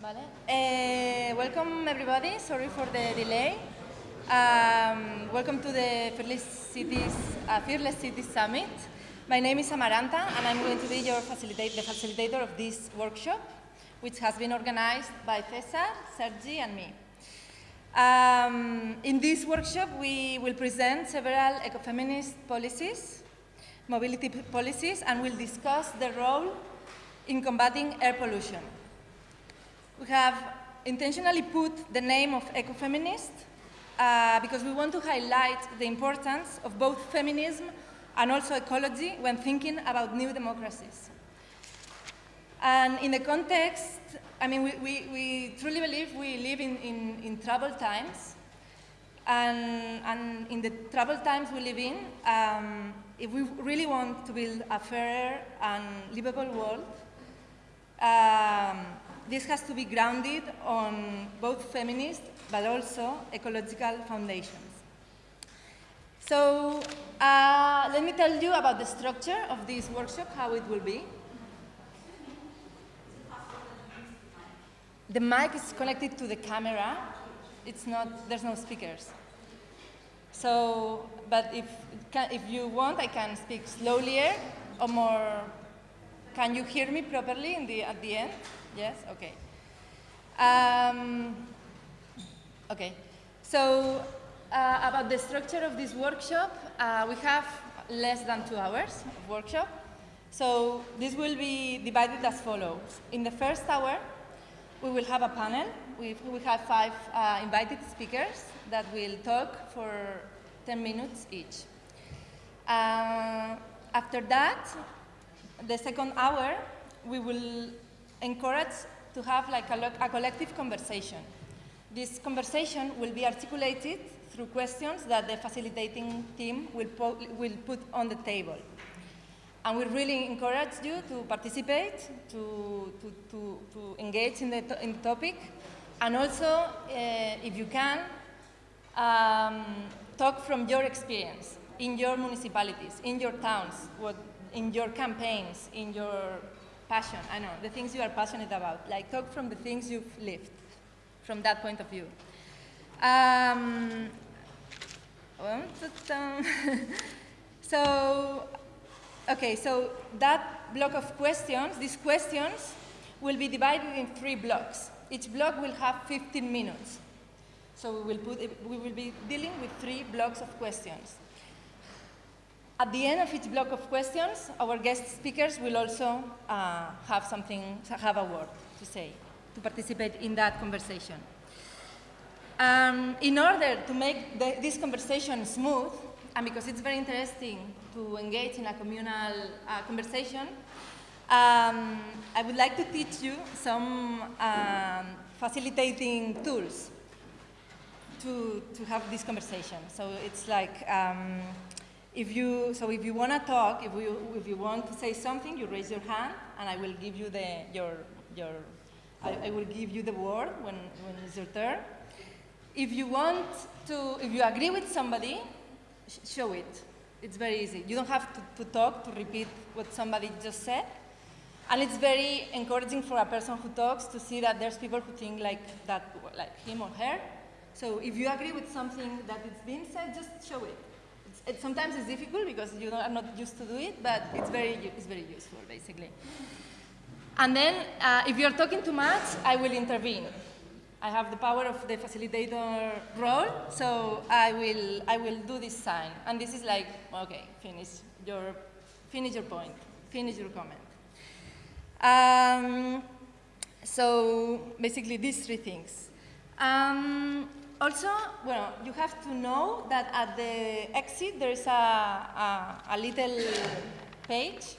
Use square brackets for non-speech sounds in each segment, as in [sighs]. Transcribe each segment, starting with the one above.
Vale. Uh, welcome everybody. Sorry for the delay. Um, welcome to the Fearless Cities, uh, Fearless Cities Summit. My name is Amaranta, and I'm going to be your facilitate, the facilitator of this workshop, which has been organized by Cesar, Sergi, and me. Um, in this workshop, we will present several ecofeminist policies, mobility policies, and we'll discuss the role in combating air pollution. We have intentionally put the name of ecofeminist uh, because we want to highlight the importance of both feminism and also ecology when thinking about new democracies. And in the context, I mean, we, we, we truly believe we live in, in, in troubled times. And, and, in the troubled times we live in, um, if we really want to build a fairer and livable world, um, this has to be grounded on both feminist but also ecological foundations. So uh, let me tell you about the structure of this workshop, how it will be. The mic is connected to the camera. It's not, there's no speakers. So, but if, if you want, I can speak slowlier or more. Can you hear me properly in the, at the end? Yes? Okay. Um, okay. So uh, about the structure of this workshop, uh, we have less than two hours of workshop. So this will be divided as follows. In the first hour, we will have a panel. We, we have five uh, invited speakers that will talk for 10 minutes each. Uh, after that, the second hour, we will encourage to have like a, a collective conversation. This conversation will be articulated through questions that the facilitating team will, will put on the table. And we really encourage you to participate, to, to, to, to engage in the, to in the topic, and also, uh, if you can, um, talk from your experience in your municipalities, in your towns, what, in your campaigns, in your passion, I know, the things you are passionate about. Like talk from the things you've lived, from that point of view. Um, [laughs] so, okay, so that block of questions, these questions will be divided in three blocks. Each block will have 15 minutes. So we will, put, we will be dealing with three blocks of questions. At the end of each block of questions, our guest speakers will also uh, have something, have a word to say, to participate in that conversation. Um, in order to make the, this conversation smooth, and because it's very interesting to engage in a communal uh, conversation, um, I would like to teach you some um, facilitating tools to, to have this conversation. So it's like, um, if you, so if you want to talk, if you, if you want to say something, you raise your hand, and I will give you the, your, your, I, I will give you the word when, when it's your turn. If you want to, if you agree with somebody, sh show it. It's very easy. You don't have to, to talk, to repeat what somebody just said. And it's very encouraging for a person who talks to see that there's people who think like that, like him or her. So if you agree with something that is being said, just show it it, sometimes it's difficult because you are not used to do it, but it's very, it's very useful, basically. And then, uh, if you're talking too much, I will intervene. I have the power of the facilitator role, so I will, I will do this sign. And this is like, okay, finish your, finish your point, finish your comment. Um, so basically, these three things. Um, also, well, you have to know that at the exit there is a, a, a little page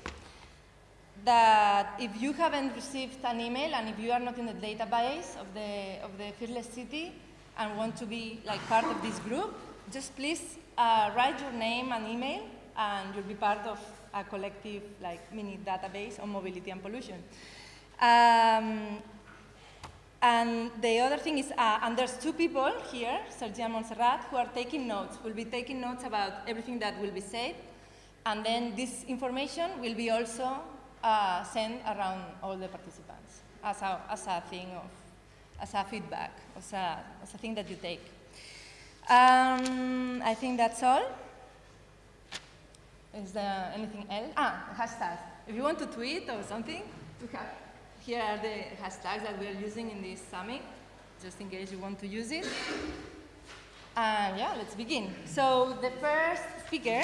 that if you haven't received an email and if you are not in the database of the, of the Fearless City and want to be like part of this group, just please uh, write your name and email and you'll be part of a collective like mini database on mobility and pollution. Um, and the other thing is, uh, and there's two people here, Sergi and Montserrat, who are taking notes. We'll be taking notes about everything that will be said. And then this information will be also uh, sent around all the participants as a, as a thing of as a feedback, as a, as a thing that you take. Um, I think that's all. Is there anything else? Ah, hashtags. If you want to tweet or something, here are the hashtags that we are using in this summit, just in case you want to use it. And yeah, let's begin. So the first speaker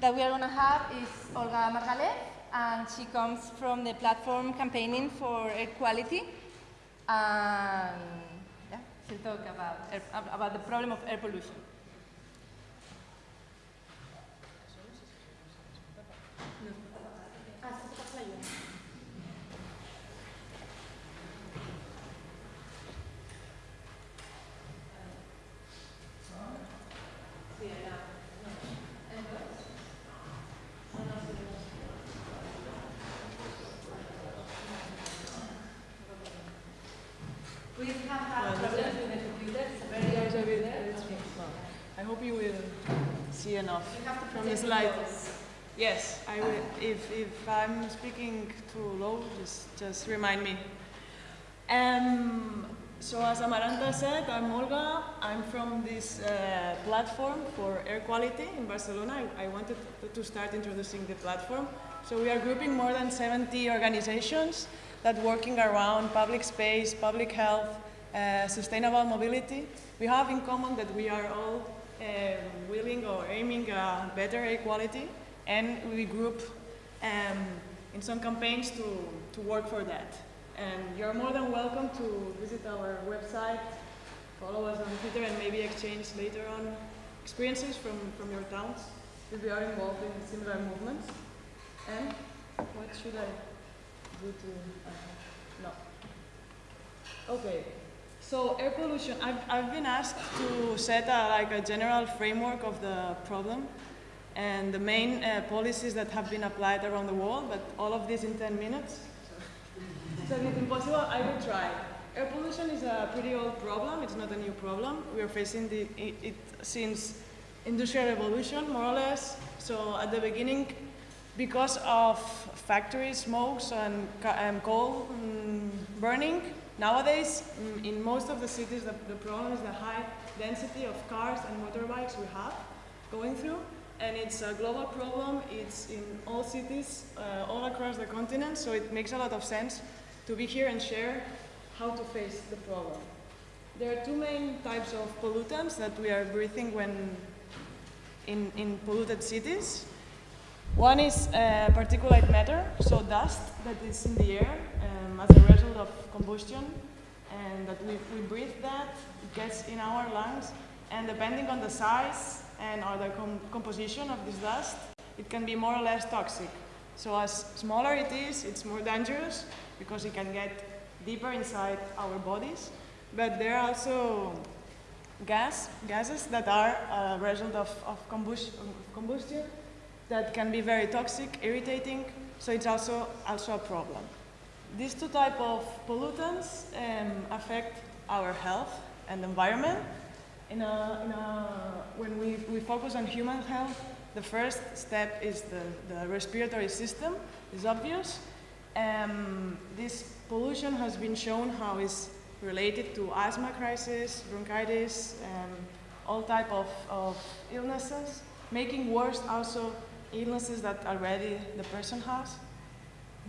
that we are going to have is Olga Margalef, and she comes from the platform campaigning for air quality. And yeah, she'll talk about, air, about the problem of air pollution. We have had problems with the computer, it's a very old computer. I hope you will see enough You have to from the protect slide. Yes, I will. If, if I'm speaking too low, just, just remind me. Um, so as Amaranta said, I'm Olga. I'm from this uh, platform for air quality in Barcelona. I, I wanted to, to start introducing the platform. So we are grouping more than 70 organizations that working around public space, public health, uh, sustainable mobility. We have in common that we are all willing or aiming better air quality and we group um, in some campaigns to, to work for that. And you're more than welcome to visit our website, follow us on Twitter, and maybe exchange later on experiences from, from your towns if we are involved in similar movements. And what should I do to, uh, no. Okay, so air pollution, I've, I've been asked to set a, like a general framework of the problem and the main uh, policies that have been applied around the world, but all of this in 10 minutes. So if it's impossible, I will try. Air pollution is a pretty old problem, it's not a new problem. We are facing the, it, it since industrial revolution, more or less. So at the beginning, because of factory smokes and um, coal mm, burning, nowadays in most of the cities the, the problem is the high density of cars and motorbikes we have going through and it's a global problem. It's in all cities, uh, all across the continent, so it makes a lot of sense to be here and share how to face the problem. There are two main types of pollutants that we are breathing when in, in polluted cities. One is uh, particulate matter, so dust that is in the air um, as a result of combustion, and that we, we breathe that, it gets in our lungs, and depending on the size and or the com composition of this dust, it can be more or less toxic. So as smaller it is, it's more dangerous because it can get deeper inside our bodies. But there are also gas, gases that are a result of, of combustion, combustion that can be very toxic, irritating, so it's also, also a problem. These two type of pollutants um, affect our health and environment, in a, in a, when we, we focus on human health, the first step is the, the respiratory system, is obvious. Um, this pollution has been shown how it's related to asthma crisis, bronchitis, um, all type of, of illnesses, making worse also illnesses that already the person has.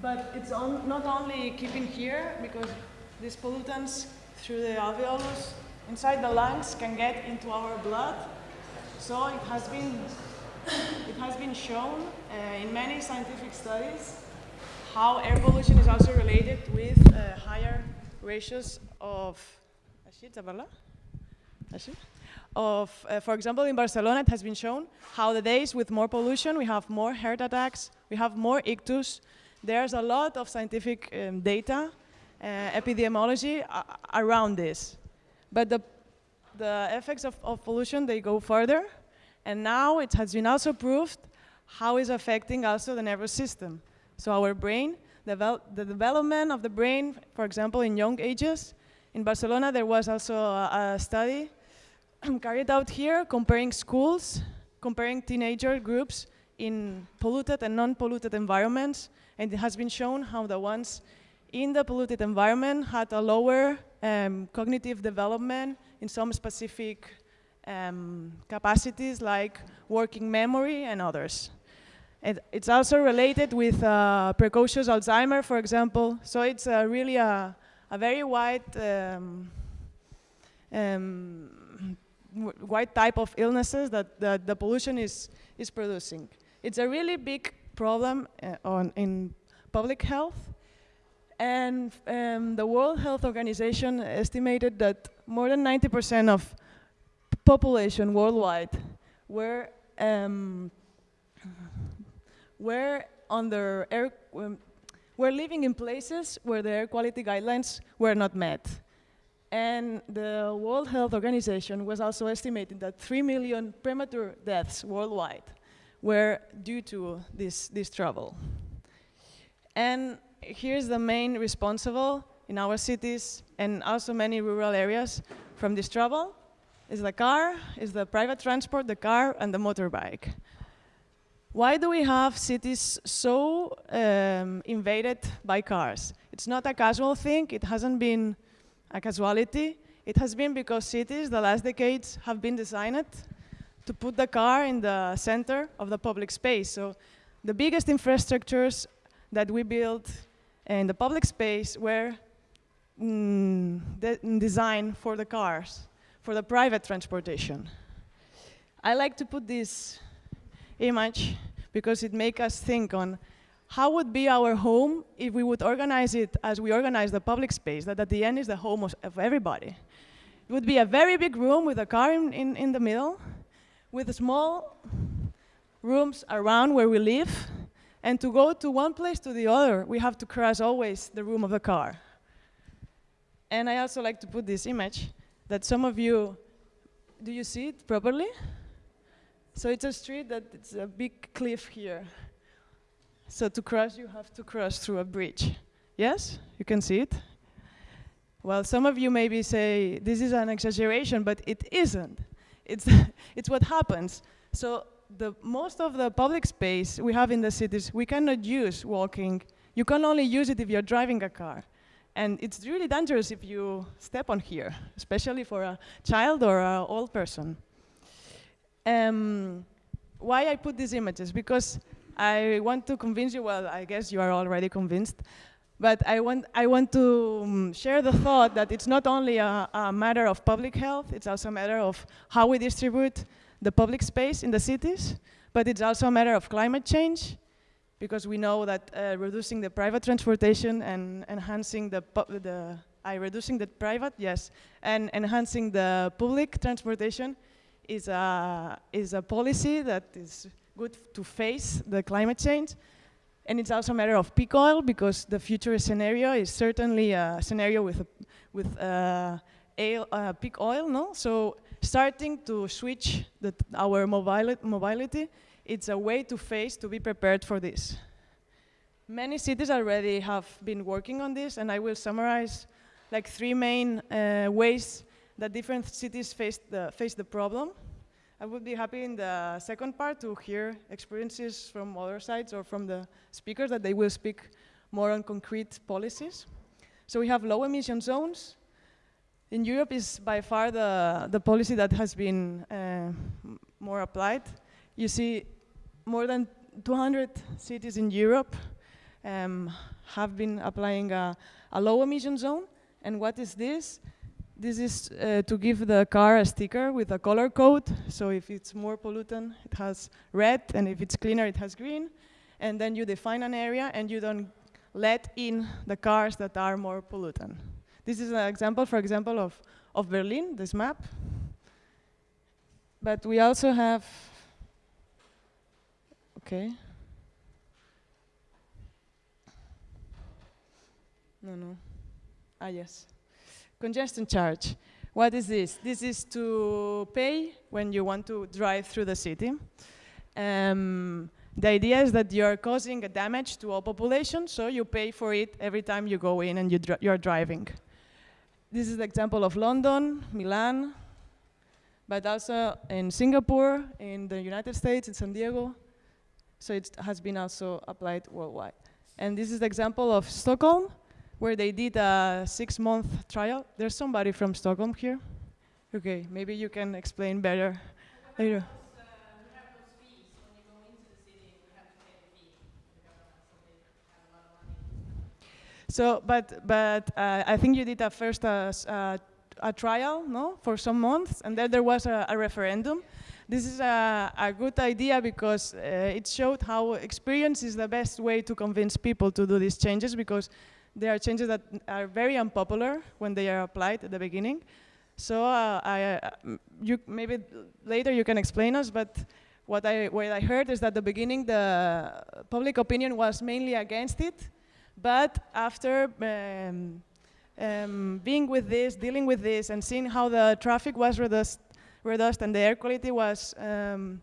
But it's on, not only keeping here, because these pollutants through the alveolus inside the lungs can get into our blood. So it has been, it has been shown uh, in many scientific studies how air pollution is also related with uh, higher ratios of, of uh, for example, in Barcelona, it has been shown how the days with more pollution, we have more heart attacks, we have more ictus. There's a lot of scientific um, data, uh, epidemiology uh, around this. But the, the effects of, of pollution, they go further. And now it has been also proved how it's affecting also the nervous system. So our brain, devel the development of the brain, for example, in young ages. In Barcelona, there was also a, a study carried out here comparing schools, comparing teenager groups in polluted and non-polluted environments. And it has been shown how the ones in the polluted environment had a lower um, cognitive development in some specific um, capacities like working memory and others. And it's also related with uh, precocious Alzheimer, for example. So it's uh, really a, a very wide, um, um, wide type of illnesses that, that the pollution is, is producing. It's a really big problem uh, on, in public health. And um, the World Health Organization estimated that more than 90% of population worldwide were um, were under air um, were living in places where the air quality guidelines were not met. And the World Health Organization was also estimating that 3 million premature deaths worldwide were due to this, this trouble. And here's the main responsible in our cities and also many rural areas from this trouble is the car, is the private transport, the car, and the motorbike. Why do we have cities so um, invaded by cars? It's not a casual thing, it hasn't been a casualty. It has been because cities, the last decades, have been designed to put the car in the center of the public space. So the biggest infrastructures that we built in the public space were mm, de designed for the cars for the private transportation. I like to put this image because it makes us think on how would be our home if we would organize it as we organize the public space, that at the end is the home of, everybody. It would be a very big room with a car in, in, in the middle, with small rooms around where we live, and to go to one place to the other, we have to cross always the room of the car. And I also like to put this image that some of you, do you see it properly? So it's a street that it's a big cliff here. So to cross, you have to cross through a bridge. Yes, you can see it. Well, some of you maybe say, this is an exaggeration, but it isn't. It's, [laughs] it's what happens. So the most of the public space we have in the cities, we cannot use walking. You can only use it if you're driving a car. And it's really dangerous if you step on here, especially for a child or an old person. Um, why I put these images? Because I want to convince you, well, I guess you are already convinced, but I want, I want to um, share the thought that it's not only a, a, matter of public health, it's also a matter of how we distribute the public space in the cities, but it's also a matter of climate change, because we know that uh, reducing the private transportation and enhancing the, the I reducing the private, yes, and enhancing the public transportation is a, is a policy that is good to face the climate change. And it's also a matter of peak oil because the future scenario is certainly a scenario with, a, with uh, uh, peak oil, no? So starting to switch the, our mobili mobility it's a way to face, to be prepared for this. Many cities already have been working on this, and I will summarize like three main uh, ways that different cities face the, face the problem. I would be happy in the second part to hear experiences from other sides or from the speakers that they will speak more on concrete policies. So we have low emission zones. In Europe is by far the, the policy that has been uh, more applied. You see more than 200 cities in Europe um, have been applying a, a, low emission zone. And what is this? This is uh, to give the car a sticker with a color code. So if it's more pollutant, it has red, and if it's cleaner, it has green. And then you define an area, and you don't let in the cars that are more pollutant. This is an example, for example, of, of Berlin, this map. But we also have Okay. No, no. Ah, yes. Congestion charge. What is this? This is to pay when you want to drive through the city. Um, the idea is that you're causing a damage to all population, so you pay for it every time you go in and you you're driving. This is the example of London, Milan, but also in Singapore, in the United States, in San Diego, so it has been also applied worldwide. And this is the example of Stockholm, where they did a six-month trial. There's somebody from Stockholm here. Okay, maybe you can explain better later. So, but but uh, I think you did a first uh, uh, a trial, no, for some months, and then there was a, a referendum. This is a, a, good idea because uh, it showed how experience is the best way to convince people to do these changes because there are changes that are very unpopular when they are applied at the beginning. So uh, I, uh, you maybe later you can explain us, but what I, what I heard is that at the beginning the public opinion was mainly against it, but after um, um, being with this, dealing with this, and seeing how the traffic was reduced, reduced and the air quality was, um,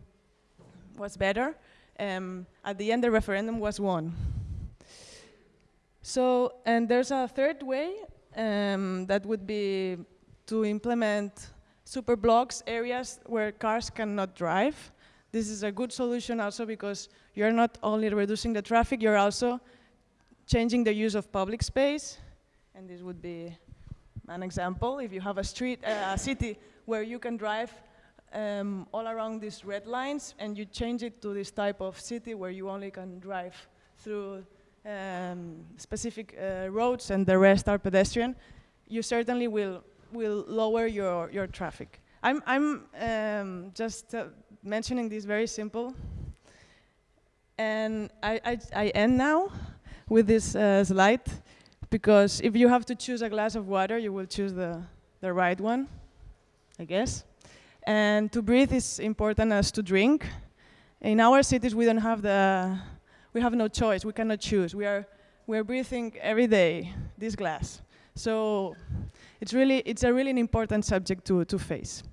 was better, um, at the end the referendum was won. So, and there's a third way um, that would be to implement super blocks areas where cars cannot drive. This is a good solution also because you're not only reducing the traffic, you're also changing the use of public space. And this would be an example. If you have a street, uh, a city where you can drive um, all around these red lines and you change it to this type of city where you only can drive through um, specific uh, roads and the rest are pedestrian, you certainly will, will lower your, your traffic. I'm, I'm um, just uh, mentioning this very simple. And I, I, I end now with this uh, slide because if you have to choose a glass of water, you will choose the, the right one, I guess. And to breathe is important as to drink. In our cities, we don't have the, we have no choice. We cannot choose. We are, we are breathing every day this glass. So it's really, it's a really important subject to, to face.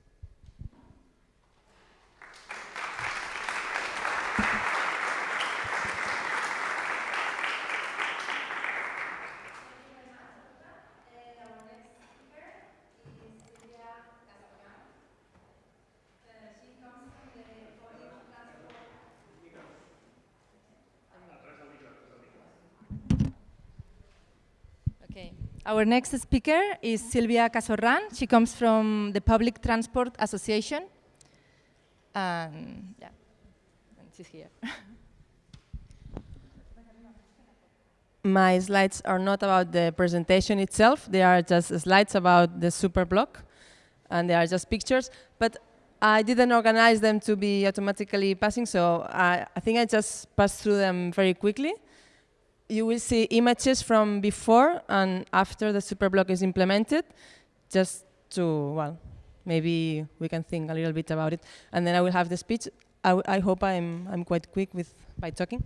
Our next speaker is Silvia Casorran. She comes from the Public Transport Association. And yeah, and she's here. [laughs] My slides are not about the presentation itself. They are just slides about the super block. And they are just pictures. But I didn't organize them to be automatically passing, so I, I think I just passed through them very quickly you will see images from before and after the superblock is implemented, just to, well, maybe we can think a little bit about it. And then I will have the speech. I, I hope I'm, I'm quite quick with by talking.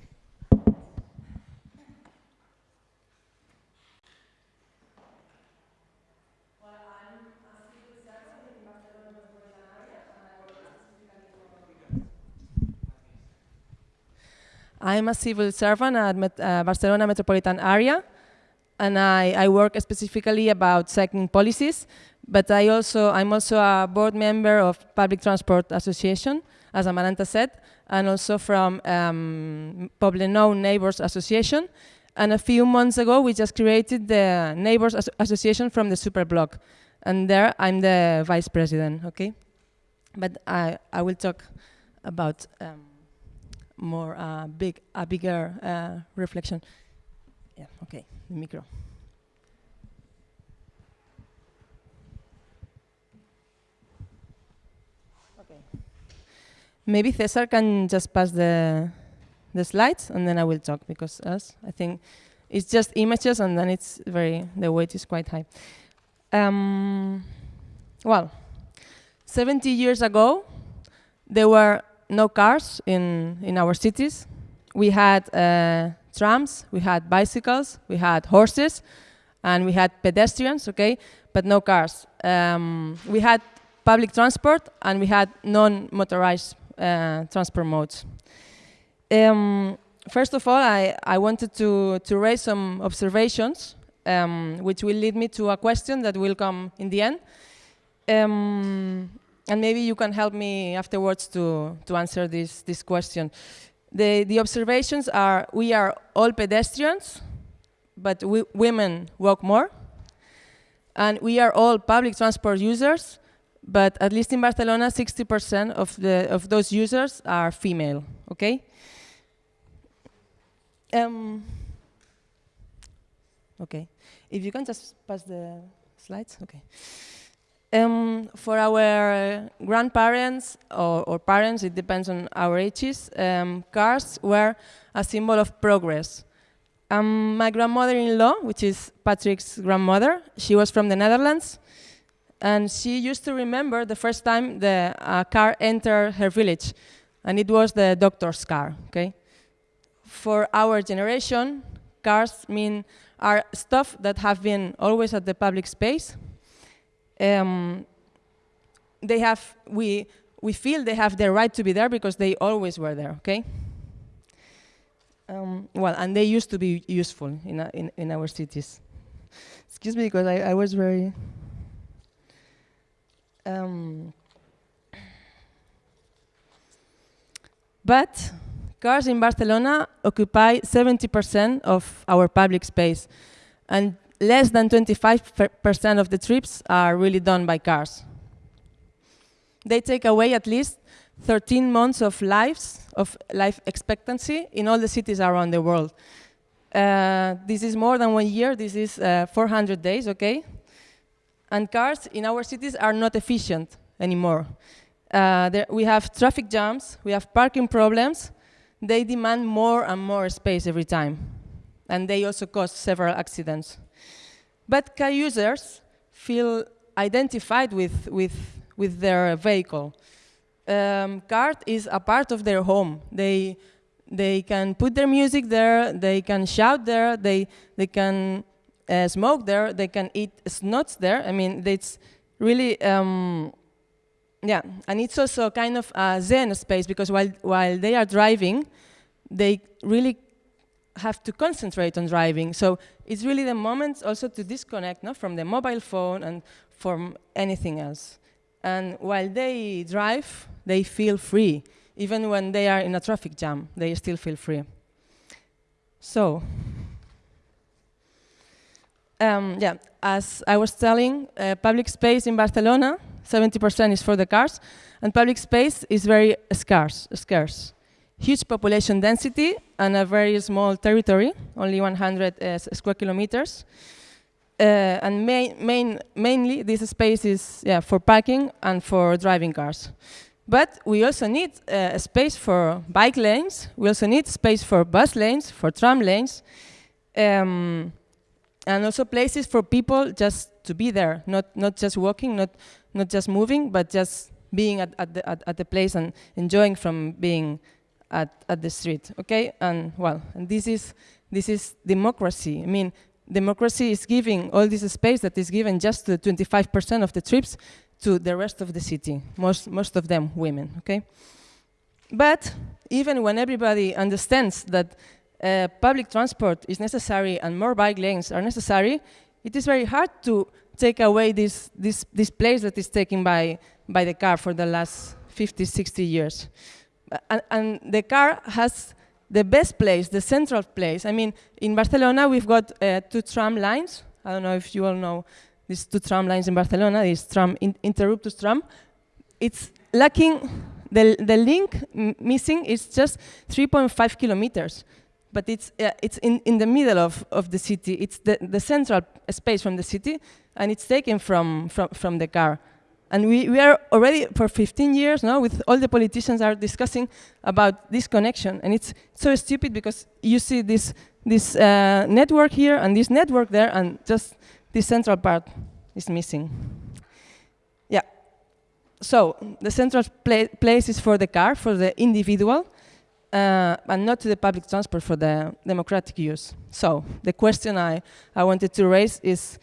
I'm a civil servant at Met uh, Barcelona metropolitan area, and I, I, work specifically about cycling policies, but I also, I'm also a board member of Public Transport Association, as Amaranta said, and also from um, Poblenou Neighbors Association. And a few months ago, we just created the Neighbors As Association from the Superblock. And there, I'm the vice president, okay? But I, I will talk about um, more uh, big, a bigger uh, reflection. Yeah, okay, the micro. Okay. Maybe Cesar can just pass the the slides and then I will talk because us, I think it's just images and then it's very, the weight is quite high. Um, well, 70 years ago, there were no cars in, in our cities. We had uh, trams, we had bicycles, we had horses, and we had pedestrians, okay, but no cars. Um, we had public transport and we had non-motorized uh, transport modes. Um, first of all, I, I wanted to, to raise some observations, um, which will lead me to a question that will come in the end. And maybe you can help me afterwards to, to answer this, this question. The, the observations are, we are all pedestrians, but we, women walk more. And we are all public transport users, but at least in Barcelona, 60% of, the, of those users are female, okay? Um, okay, if you can just pass the slides, okay. Um, for our grandparents or, or, parents, it depends on our ages, um, cars were a symbol of progress. Um, my grandmother-in-law, which is Patrick's grandmother, she was from the Netherlands, and she used to remember the first time the uh, car entered her village, and it was the doctor's car, okay? For our generation, cars mean are stuff that have been always at the public space, um, they have, we, we feel they have the right to be there because they always were there, okay? Um, well, and they used to be useful in, a, in, in our cities. Excuse me, because I, I was very... Um, but cars in Barcelona occupy 70% of our public space. And less than 25% of the trips are really done by cars. They take away at least 13 months of lives, of life expectancy in all the cities around the world. Uh, this is more than one year, this is uh, 400 days, okay? And cars in our cities are not efficient anymore. Uh, there, we have traffic jams, we have parking problems, they demand more and more space every time. And they also cause several accidents. But car users feel identified with, with, with their vehicle. Um, car is a part of their home. They, they can put their music there, they can shout there, they, they can uh, smoke there, they can eat snuts there. I mean, it's really, um, yeah, and it's also kind of a zen space because while, while they are driving, they really have to concentrate on driving. So it's really the moment also to disconnect no, from the mobile phone and from anything else. And while they drive, they feel free. Even when they are in a traffic jam, they still feel free. So, um, yeah, as I was telling, uh, public space in Barcelona, 70% is for the cars, and public space is very scarce. scarce huge population density and a very small territory, only 100 uh, square kilometers. Uh, and main, main, mainly this space is yeah, for parking and for driving cars. But we also need uh, a space for bike lanes. We also need space for bus lanes, for tram lanes, um, and also places for people just to be there, not, not just walking, not, not just moving, but just being at, at, the, at, at the place and enjoying from being at, at the street, okay? And well, and this is, this is democracy. I mean, democracy is giving all this space that is given just to 25% of the trips to the rest of the city, most, most of them women, okay? But even when everybody understands that uh, public transport is necessary and more bike lanes are necessary, it is very hard to take away this, this, this place that is taken by, by the car for the last 50, 60 years and, and, the car has the best place, the central place. I mean, in Barcelona, we've got uh, two tram lines. I don't know if you all know these two tram lines in Barcelona, this tram, in, Interruptus tram. It's lacking, the, the link missing is just 3.5 kilometers. But it's, uh, it's in, in the middle of, of the city. It's the, the central space from the city, and it's taken from, from, from the car. And we, we are already for 15 years now with all the politicians are discussing about this connection. And it's so stupid because you see this, this uh, network here and this network there and just this central part is missing. Yeah. So the central pla place is for the car, for the individual, uh, and not to the public transport for the democratic use. So the question I, I wanted to raise is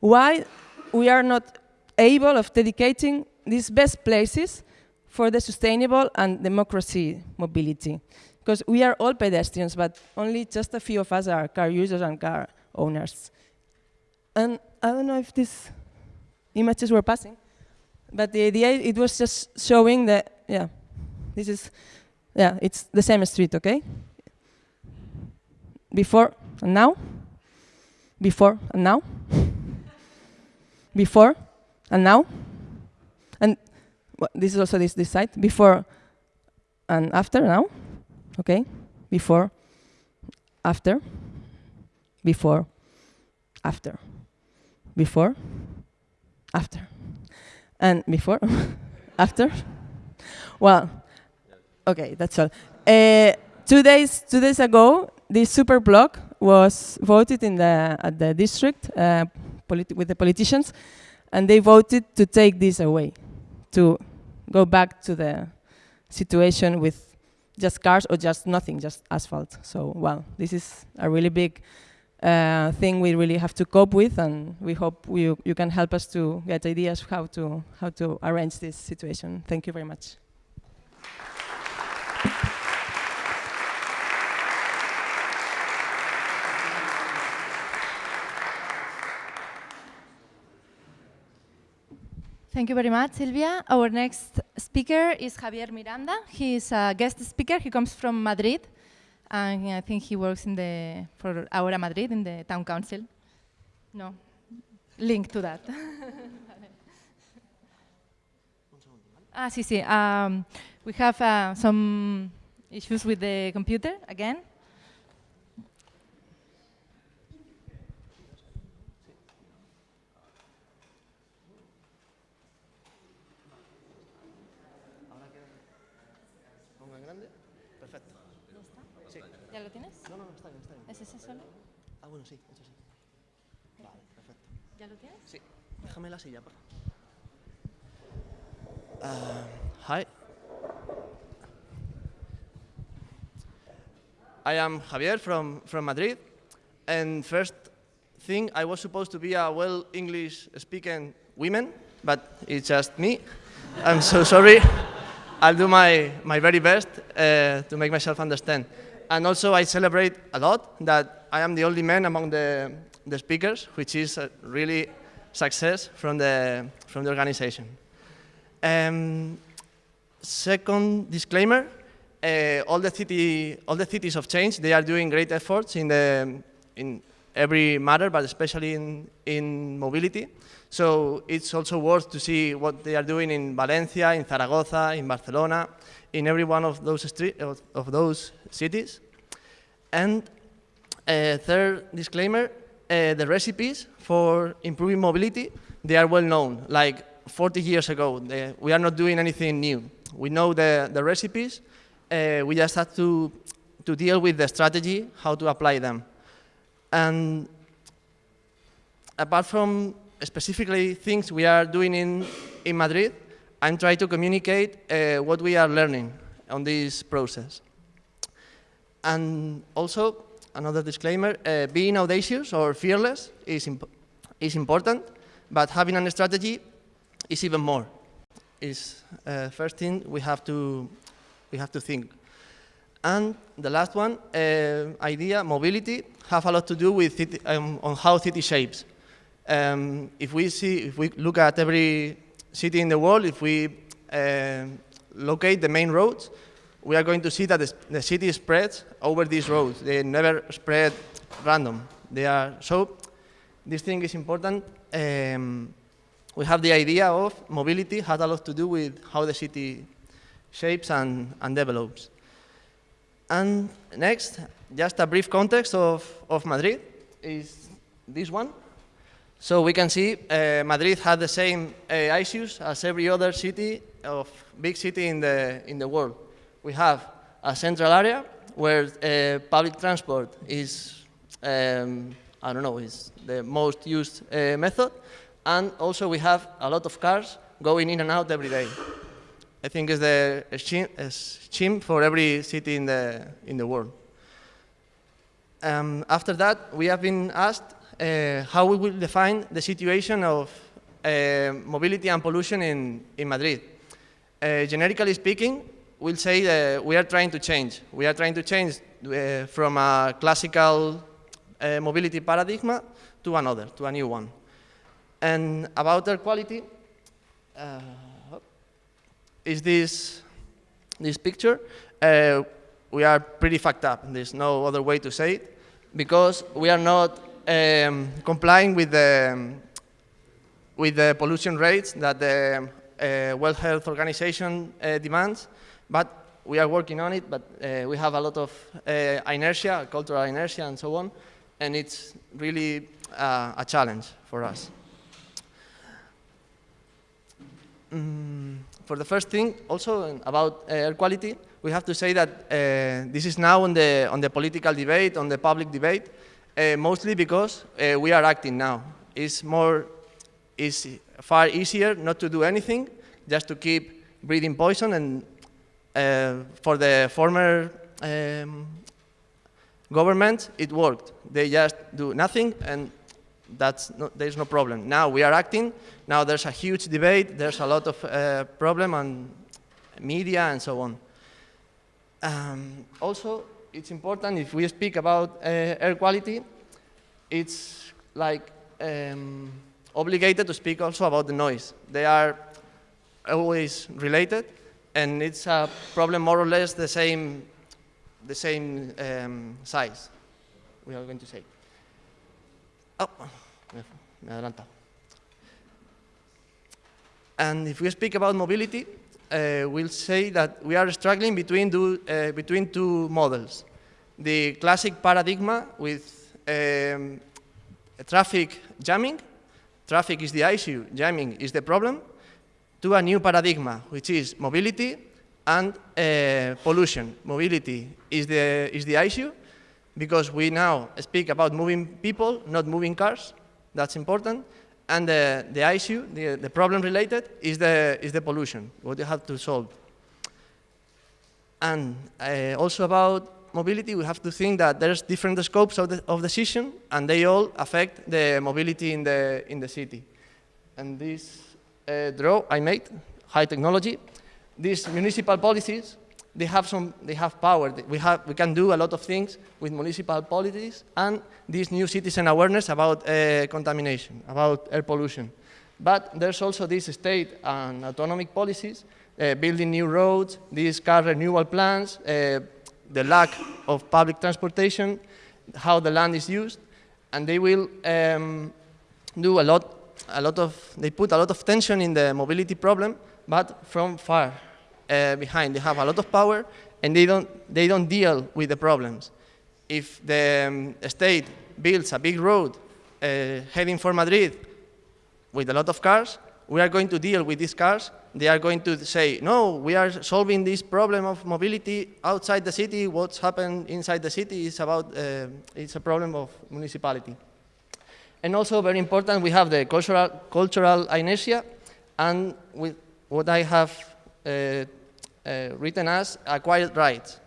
why we are not able of dedicating these best places for the sustainable and democracy mobility. Because we are all pedestrians, but only just a few of us are car users and car owners. And I don't know if these images were passing, but the idea, it was just showing that, yeah, this is, yeah, it's the same street, okay? Before and now. before and now, before and now, and this is also this, this side, before and after now, okay, before, after, before, after, before, after, and before, [laughs] after. Well, okay, that's all. Uh, two days, two days ago, this super block was voted in the at the district uh, with the politicians, and they voted to take this away, to go back to the situation with just cars or just nothing, just asphalt. So, well, this is a really big uh, thing we really have to cope with, and we hope you, you can help us to get ideas how to how to arrange this situation. Thank you very much. Thank you very much, Silvia. Our next speaker is Javier Miranda. He is a guest speaker. He comes from Madrid, and I think he works in the for Ahora Madrid in the town council. No, link to that. [laughs] ah, sí, sí. Um, we have uh, some issues with the computer again. ¿Ya lo tienes? No, no, no, está bien, está bien. ¿Es ese solo? Ah, bueno, sí, eso sí. Vale, perfecto. ¿Ya lo tienes? Sí, déjame la silla, por uh, Hi. I am Javier from, from Madrid. And first thing, I was supposed to be a well English speaking woman, but it's just me. I'm so sorry. I'll do my, my very best uh, to make myself understand. And also I celebrate a lot that I am the only man among the, the speakers, which is a really success from the, from the organization. Um, second disclaimer, uh, all, the city, all the cities of change, they are doing great efforts in, the, in every matter, but especially in, in mobility. So it's also worth to see what they are doing in Valencia, in Zaragoza, in Barcelona, in every one of those, of, of those cities. And uh, third disclaimer, uh, the recipes for improving mobility, they are well known, like 40 years ago. They, we are not doing anything new. We know the, the recipes, uh, we just have to, to deal with the strategy, how to apply them. And apart from specifically things we are doing in, in Madrid, I'm trying to communicate uh, what we are learning on this process. And also, another disclaimer, uh, being audacious or fearless is, imp is important, but having a strategy is even more. Is uh, first thing we have to, we have to think. And the last one, uh, idea, mobility, have a lot to do with um, on how city shapes. Um, if we see, if we look at every city in the world, if we uh, locate the main roads, we are going to see that the, the city spreads over these roads. They never spread random. They are, so this thing is important. Um, we have the idea of mobility has a lot to do with how the city shapes and, and develops. And next, just a brief context of, of Madrid is this one. So we can see uh, Madrid had the same uh, issues as every other city of big city in the, in the world we have a central area where uh, public transport is, um, I don't know, is the most used uh, method. And also we have a lot of cars going in and out every day. I think it's the scheme for every city in the, in the world. Um, after that, we have been asked uh, how we will define the situation of uh, mobility and pollution in, in Madrid. Uh, generically speaking, we'll say that we are trying to change. We are trying to change uh, from a classical uh, mobility paradigm to another, to a new one. And about air quality, uh, is this, this picture. Uh, we are pretty fucked up. There's no other way to say it, because we are not um, complying with the, with the pollution rates that the uh, World Health Organization uh, demands, but we are working on it, but uh, we have a lot of uh, inertia, cultural inertia and so on, and it's really uh, a challenge for us. Mm, for the first thing, also about air quality, we have to say that uh, this is now on the, on the political debate, on the public debate, uh, mostly because uh, we are acting now. It's more, it's far easier not to do anything, just to keep breathing poison and uh, for the former um, government, it worked. They just do nothing and that's no, there's no problem. Now we are acting, now there's a huge debate, there's a lot of uh, problem on media and so on. Um, also, it's important if we speak about uh, air quality, it's like um, obligated to speak also about the noise. They are always related and it's a problem more or less the same, the same um, size, we are going to say. Oh, me adelanto. And if we speak about mobility, uh, we'll say that we are struggling between, do, uh, between two models. The classic paradigm with um, traffic jamming, traffic is the issue, jamming is the problem, to a new paradigm, which is mobility and uh, pollution. Mobility is the, is the issue because we now speak about moving people, not moving cars. That's important. And the, the issue, the, the problem related, is the, is the pollution, what you have to solve. And uh, also about mobility, we have to think that there's different scopes of, the, of decision, and they all affect the mobility in the, in the city. And this uh, draw I made, high technology, these municipal policies, they have some, they have power. We, have, we can do a lot of things with municipal policies and this new citizen awareness about uh, contamination, about air pollution. But there's also this state and autonomic policies, uh, building new roads, these car renewal plans, uh, the lack of public transportation, how the land is used, and they will um, do a lot a lot of, they put a lot of tension in the mobility problem, but from far uh, behind. They have a lot of power and they don't, they don't deal with the problems. If the um, state builds a big road uh, heading for Madrid with a lot of cars, we are going to deal with these cars. They are going to say, no, we are solving this problem of mobility outside the city. What's happened inside the city is about, uh, it's a problem of municipality. And also very important, we have the cultural, cultural inertia and with what I have uh, uh, written as acquired rights.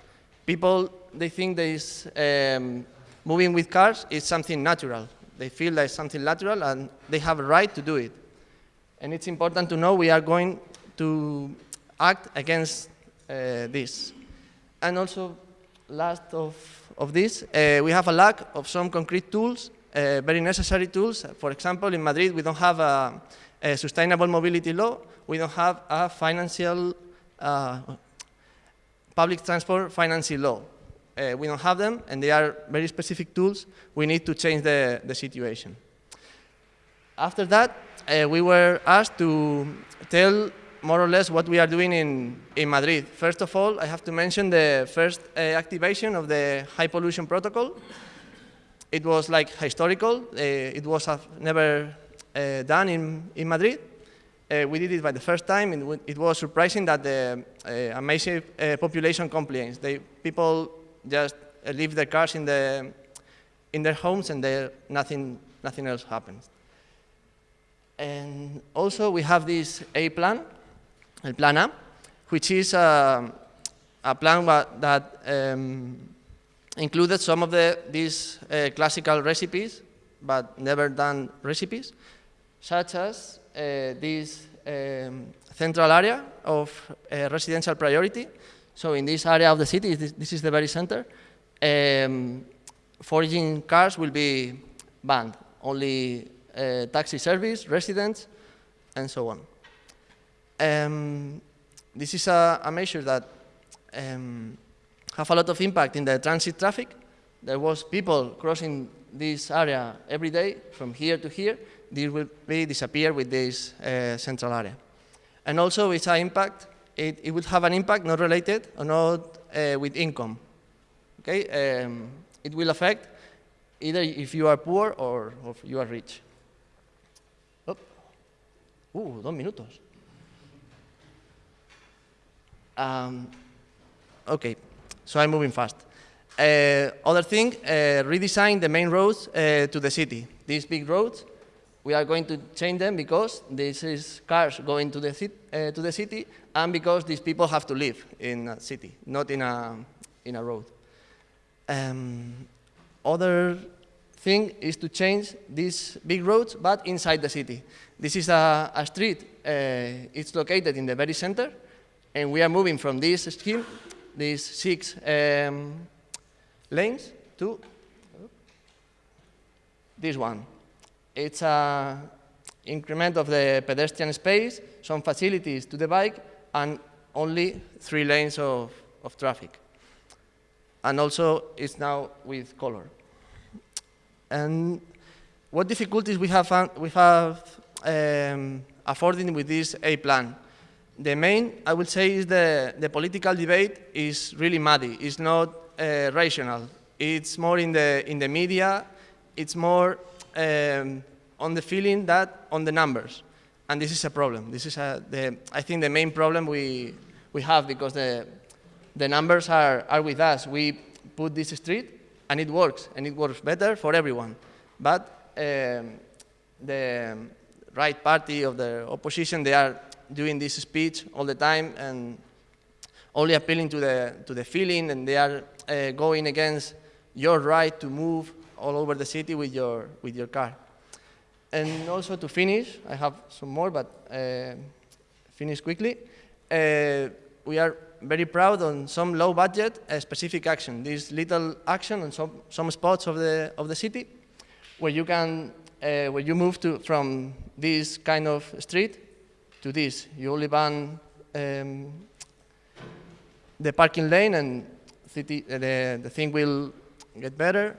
People, they think this um, moving with cars is something natural. They feel like something natural and they have a right to do it. And it's important to know we are going to act against uh, this. And also, last of, of this, uh, we have a lack of some concrete tools uh, very necessary tools. For example, in Madrid, we don't have a, a sustainable mobility law. We don't have a financial, uh, public transport financing law. Uh, we don't have them, and they are very specific tools. We need to change the, the situation. After that, uh, we were asked to tell more or less what we are doing in, in Madrid. First of all, I have to mention the first uh, activation of the high pollution protocol. It was like historical. Uh, it was never uh, done in, in Madrid. Uh, we did it by the first time, and it was surprising that the uh, amazing population complains. They, people just leave their cars in, the, in their homes and there nothing, nothing else happens. And also we have this A plan, El Plan A, which is a, a plan that um, included some of the, these uh, classical recipes, but never done recipes, such as uh, this um, central area of uh, residential priority. So in this area of the city, this, this is the very center, um, foraging cars will be banned. Only uh, taxi service, residents, and so on. Um, this is a, a measure that um, have a lot of impact in the transit traffic. There was people crossing this area every day from here to here, this will be disappear with this uh, central area. And also it's an impact, it, it will have an impact not related or not uh, with income. Okay, um, it will affect either if you are poor or, or if you are rich. Oh. Uh, dos minutos. Um, okay, so I'm moving fast. Uh, other thing, uh, redesign the main roads uh, to the city. These big roads, we are going to change them because this is cars going to the, uh, to the city and because these people have to live in a city, not in a, in a road. Um, other thing is to change these big roads, but inside the city. This is a, a street, uh, it's located in the very center, and we are moving from this scheme, these six um, lanes, to this one. It's an increment of the pedestrian space, some facilities to the bike, and only three lanes of, of traffic. And also, it's now with color. And what difficulties we have, we have um, affording with this A plan? The main, I would say, is the, the political debate is really muddy. It's not uh, rational. It's more in the, in the media. It's more um, on the feeling that on the numbers. And this is a problem. This is, a, the, I think, the main problem we, we have because the, the numbers are, are with us. We put this street and it works, and it works better for everyone. But um, the right party of the opposition, they are doing this speech all the time and only appealing to the, to the feeling, and they are uh, going against your right to move all over the city with your, with your car. And also to finish, I have some more, but uh, finish quickly. Uh, we are very proud on some low budget uh, specific action. This little action on some, some spots of the, of the city where you can, uh, where you move to, from this kind of street to this. You only ban um, the parking lane and city, uh, the, the thing will get better.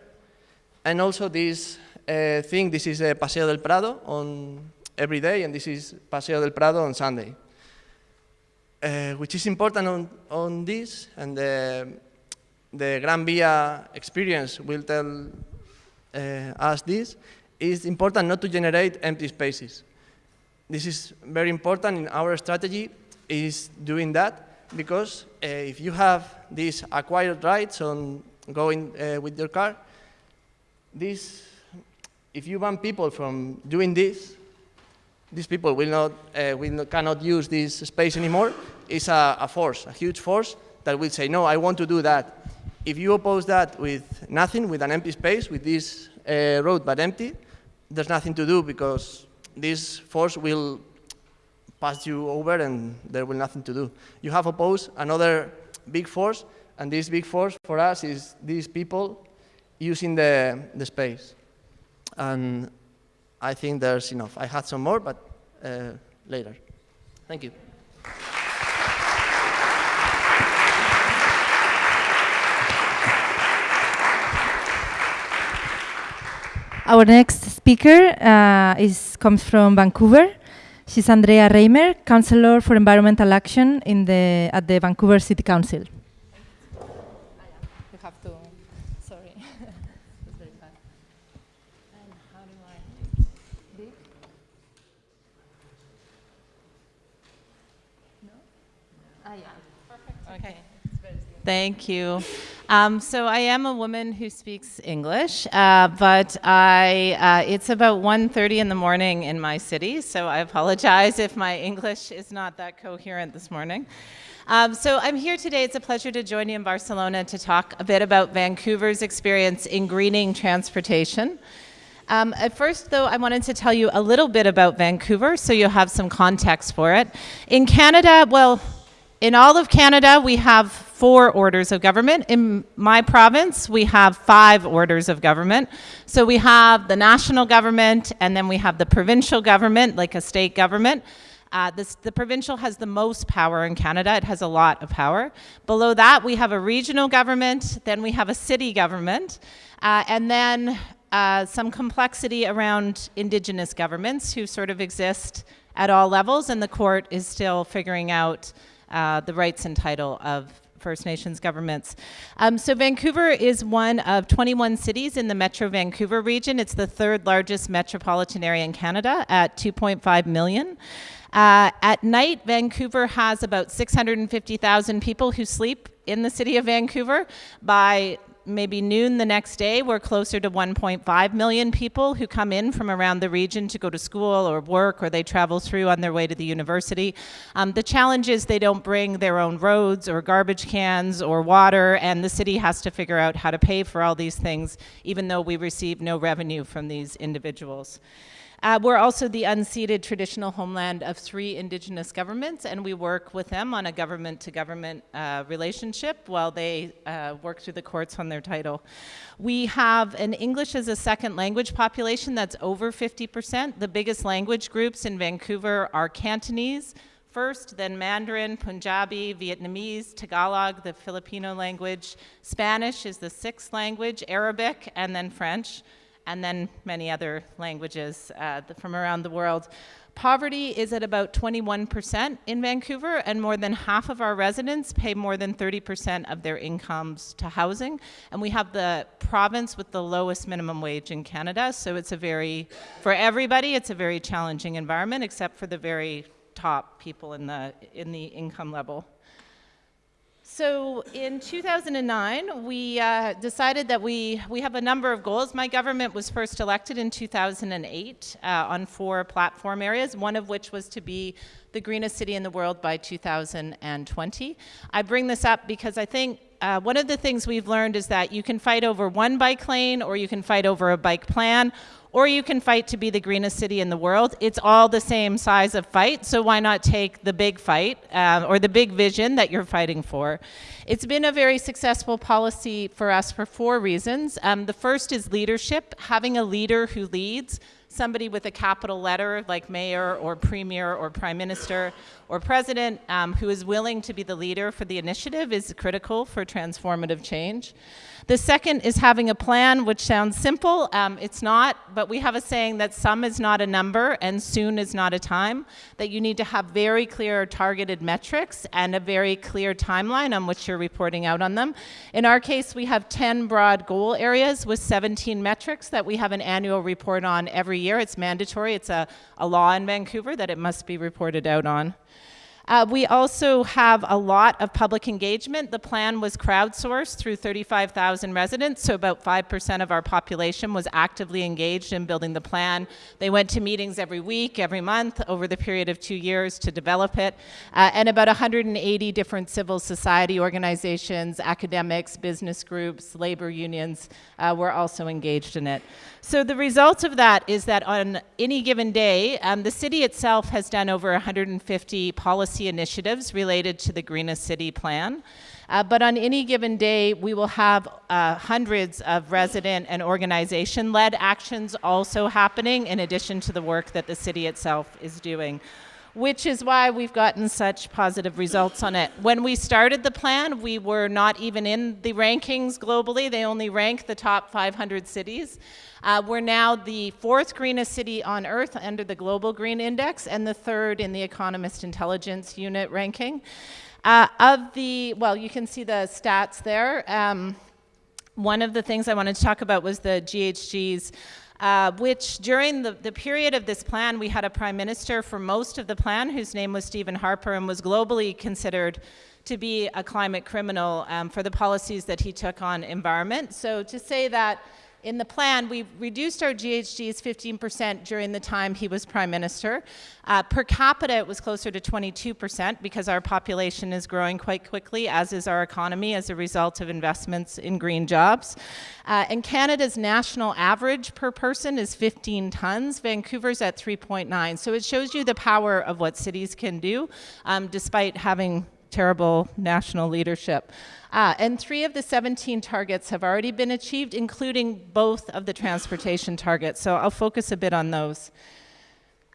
And also this uh, thing, this is a Paseo del Prado on every day, and this is Paseo del Prado on Sunday. Uh, which is important on, on this, and the, the Gran Via experience will tell uh, us this, is important not to generate empty spaces. This is very important in our strategy, is doing that, because uh, if you have these acquired rights on going uh, with your car, this, if you ban people from doing this, these people will not, uh, will not, cannot use this space anymore, it's a, a, force, a huge force that will say, no, I want to do that. If you oppose that with nothing, with an empty space, with this uh, road but empty, there's nothing to do because this force will pass you over and there will nothing to do. You have opposed another big force, and this big force for us is these people using the, the space. And I think there's enough. I had some more, but uh, later. Thank you. Our next speaker uh, is, comes from Vancouver. She's Andrea Reimer, Councillor for Environmental Action in the, at the Vancouver City Council. You have to, sorry. It's very bad. And how do I, big? No? Ah, yeah. Perfect. Okay. Thank you. Um, so I am a woman who speaks English, uh, but I, uh, it's about 1.30 in the morning in my city, so I apologize if my English is not that coherent this morning. Um, so I'm here today, it's a pleasure to join you in Barcelona to talk a bit about Vancouver's experience in greening transportation. Um, at first, though, I wanted to tell you a little bit about Vancouver so you'll have some context for it. In Canada, well, in all of Canada, we have four orders of government. In my province, we have five orders of government. So we have the national government, and then we have the provincial government, like a state government. Uh, this, the provincial has the most power in Canada. It has a lot of power. Below that, we have a regional government, then we have a city government, uh, and then uh, some complexity around indigenous governments who sort of exist at all levels, and the court is still figuring out uh, the rights and title of First Nations governments. Um, so Vancouver is one of 21 cities in the Metro Vancouver region. It's the third largest metropolitan area in Canada at 2.5 million. Uh, at night, Vancouver has about 650,000 people who sleep in the city of Vancouver. By maybe noon the next day, we're closer to 1.5 million people who come in from around the region to go to school or work or they travel through on their way to the university. Um, the challenge is they don't bring their own roads or garbage cans or water, and the city has to figure out how to pay for all these things, even though we receive no revenue from these individuals. Uh, we're also the unceded traditional homeland of three indigenous governments, and we work with them on a government to government uh, relationship while they uh, work through the courts on their title. We have an English as a second language population that's over 50%. The biggest language groups in Vancouver are Cantonese, first, then Mandarin, Punjabi, Vietnamese, Tagalog, the Filipino language. Spanish is the sixth language, Arabic, and then French and then many other languages uh, from around the world. Poverty is at about 21% in Vancouver, and more than half of our residents pay more than 30% of their incomes to housing. And we have the province with the lowest minimum wage in Canada, so it's a very, for everybody, it's a very challenging environment, except for the very top people in the, in the income level. So in 2009, we uh, decided that we, we have a number of goals. My government was first elected in 2008 uh, on four platform areas, one of which was to be the greenest city in the world by 2020. I bring this up because I think uh, one of the things we've learned is that you can fight over one bike lane or you can fight over a bike plan or you can fight to be the greenest city in the world. It's all the same size of fight, so why not take the big fight um, or the big vision that you're fighting for? It's been a very successful policy for us for four reasons. Um, the first is leadership, having a leader who leads, somebody with a capital letter like mayor or premier or prime minister or president um, who is willing to be the leader for the initiative is critical for transformative change. The second is having a plan, which sounds simple. Um, it's not, but we have a saying that some is not a number and soon is not a time, that you need to have very clear targeted metrics and a very clear timeline on which you're reporting out on them. In our case, we have 10 broad goal areas with 17 metrics that we have an annual report on every year. It's mandatory. It's a, a law in Vancouver that it must be reported out on. Uh, we also have a lot of public engagement. The plan was crowdsourced through 35,000 residents, so about 5% of our population was actively engaged in building the plan. They went to meetings every week, every month, over the period of two years to develop it. Uh, and about 180 different civil society organizations, academics, business groups, labor unions uh, were also engaged in it. So the result of that is that on any given day, um, the city itself has done over 150 policy initiatives related to the Greenest City Plan. Uh, but on any given day, we will have uh, hundreds of resident and organization-led actions also happening in addition to the work that the city itself is doing which is why we've gotten such positive results on it. When we started the plan, we were not even in the rankings globally. They only rank the top 500 cities. Uh, we're now the fourth greenest city on Earth under the Global Green Index and the third in the Economist Intelligence Unit ranking. Uh, of the, well, you can see the stats there. Um, one of the things I wanted to talk about was the GHG's uh, which during the, the period of this plan, we had a prime minister for most of the plan whose name was Stephen Harper and was globally considered to be a climate criminal um, for the policies that he took on environment. So to say that in the plan, we reduced our GHGs 15% during the time he was prime minister. Uh, per capita, it was closer to 22% because our population is growing quite quickly, as is our economy as a result of investments in green jobs. Uh, and Canada's national average per person is 15 tons. Vancouver's at 3.9. So it shows you the power of what cities can do, um, despite having terrible national leadership. Uh, and three of the 17 targets have already been achieved, including both of the transportation targets. So I'll focus a bit on those.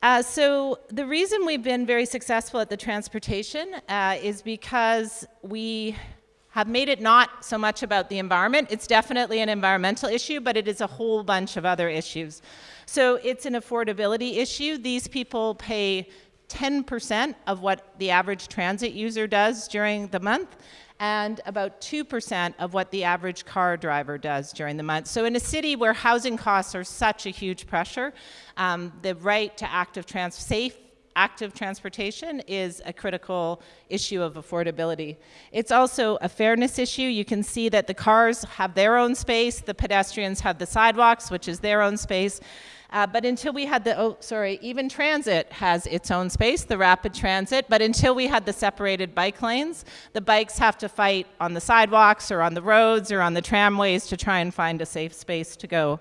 Uh, so the reason we've been very successful at the transportation uh, is because we have made it not so much about the environment. It's definitely an environmental issue, but it is a whole bunch of other issues. So it's an affordability issue. These people pay 10% of what the average transit user does during the month and about 2% of what the average car driver does during the month. So in a city where housing costs are such a huge pressure, um, the right to active trans safe active transportation is a critical issue of affordability. It's also a fairness issue. You can see that the cars have their own space, the pedestrians have the sidewalks, which is their own space. Uh, but until we had the, oh, sorry, even transit has its own space, the rapid transit. But until we had the separated bike lanes, the bikes have to fight on the sidewalks or on the roads or on the tramways to try and find a safe space to go.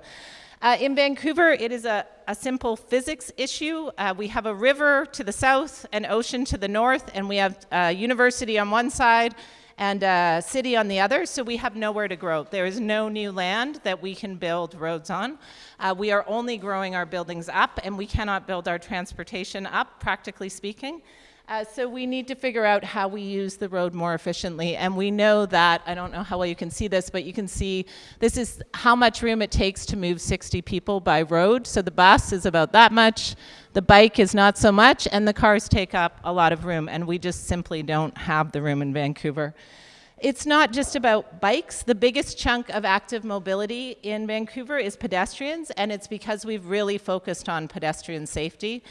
Uh, in Vancouver, it is a, a simple physics issue. Uh, we have a river to the south, an ocean to the north, and we have a university on one side and a city on the other, so we have nowhere to grow. There is no new land that we can build roads on. Uh, we are only growing our buildings up, and we cannot build our transportation up, practically speaking. Uh, so we need to figure out how we use the road more efficiently. And we know that, I don't know how well you can see this, but you can see this is how much room it takes to move 60 people by road. So the bus is about that much, the bike is not so much, and the cars take up a lot of room. And we just simply don't have the room in Vancouver. It's not just about bikes. The biggest chunk of active mobility in Vancouver is pedestrians, and it's because we've really focused on pedestrian safety.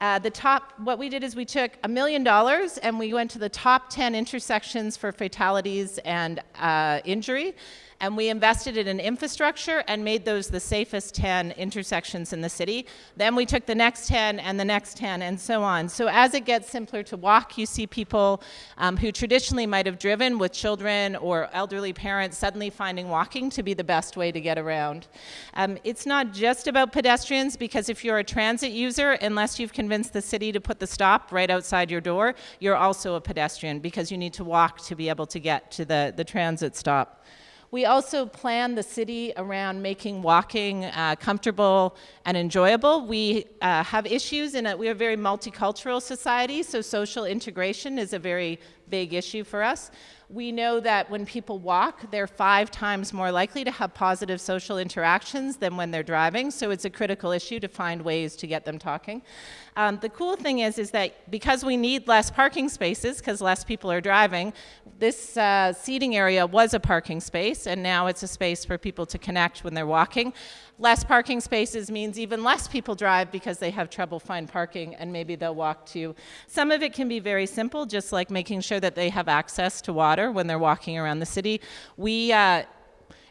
Uh, the top, what we did is we took a million dollars and we went to the top 10 intersections for fatalities and uh, injury and we invested in infrastructure and made those the safest 10 intersections in the city. Then we took the next 10 and the next 10 and so on. So as it gets simpler to walk, you see people um, who traditionally might have driven with children or elderly parents suddenly finding walking to be the best way to get around. Um, it's not just about pedestrians because if you're a transit user, unless you've convinced the city to put the stop right outside your door, you're also a pedestrian because you need to walk to be able to get to the, the transit stop. We also plan the city around making walking uh, comfortable and enjoyable. We uh, have issues in that we are a very multicultural society, so social integration is a very big issue for us. We know that when people walk, they're five times more likely to have positive social interactions than when they're driving, so it's a critical issue to find ways to get them talking. Um, the cool thing is, is that because we need less parking spaces, because less people are driving, this uh, seating area was a parking space, and now it's a space for people to connect when they're walking. Less parking spaces means even less people drive because they have trouble find parking and maybe they'll walk too. Some of it can be very simple, just like making sure that they have access to water when they're walking around the city. We, uh,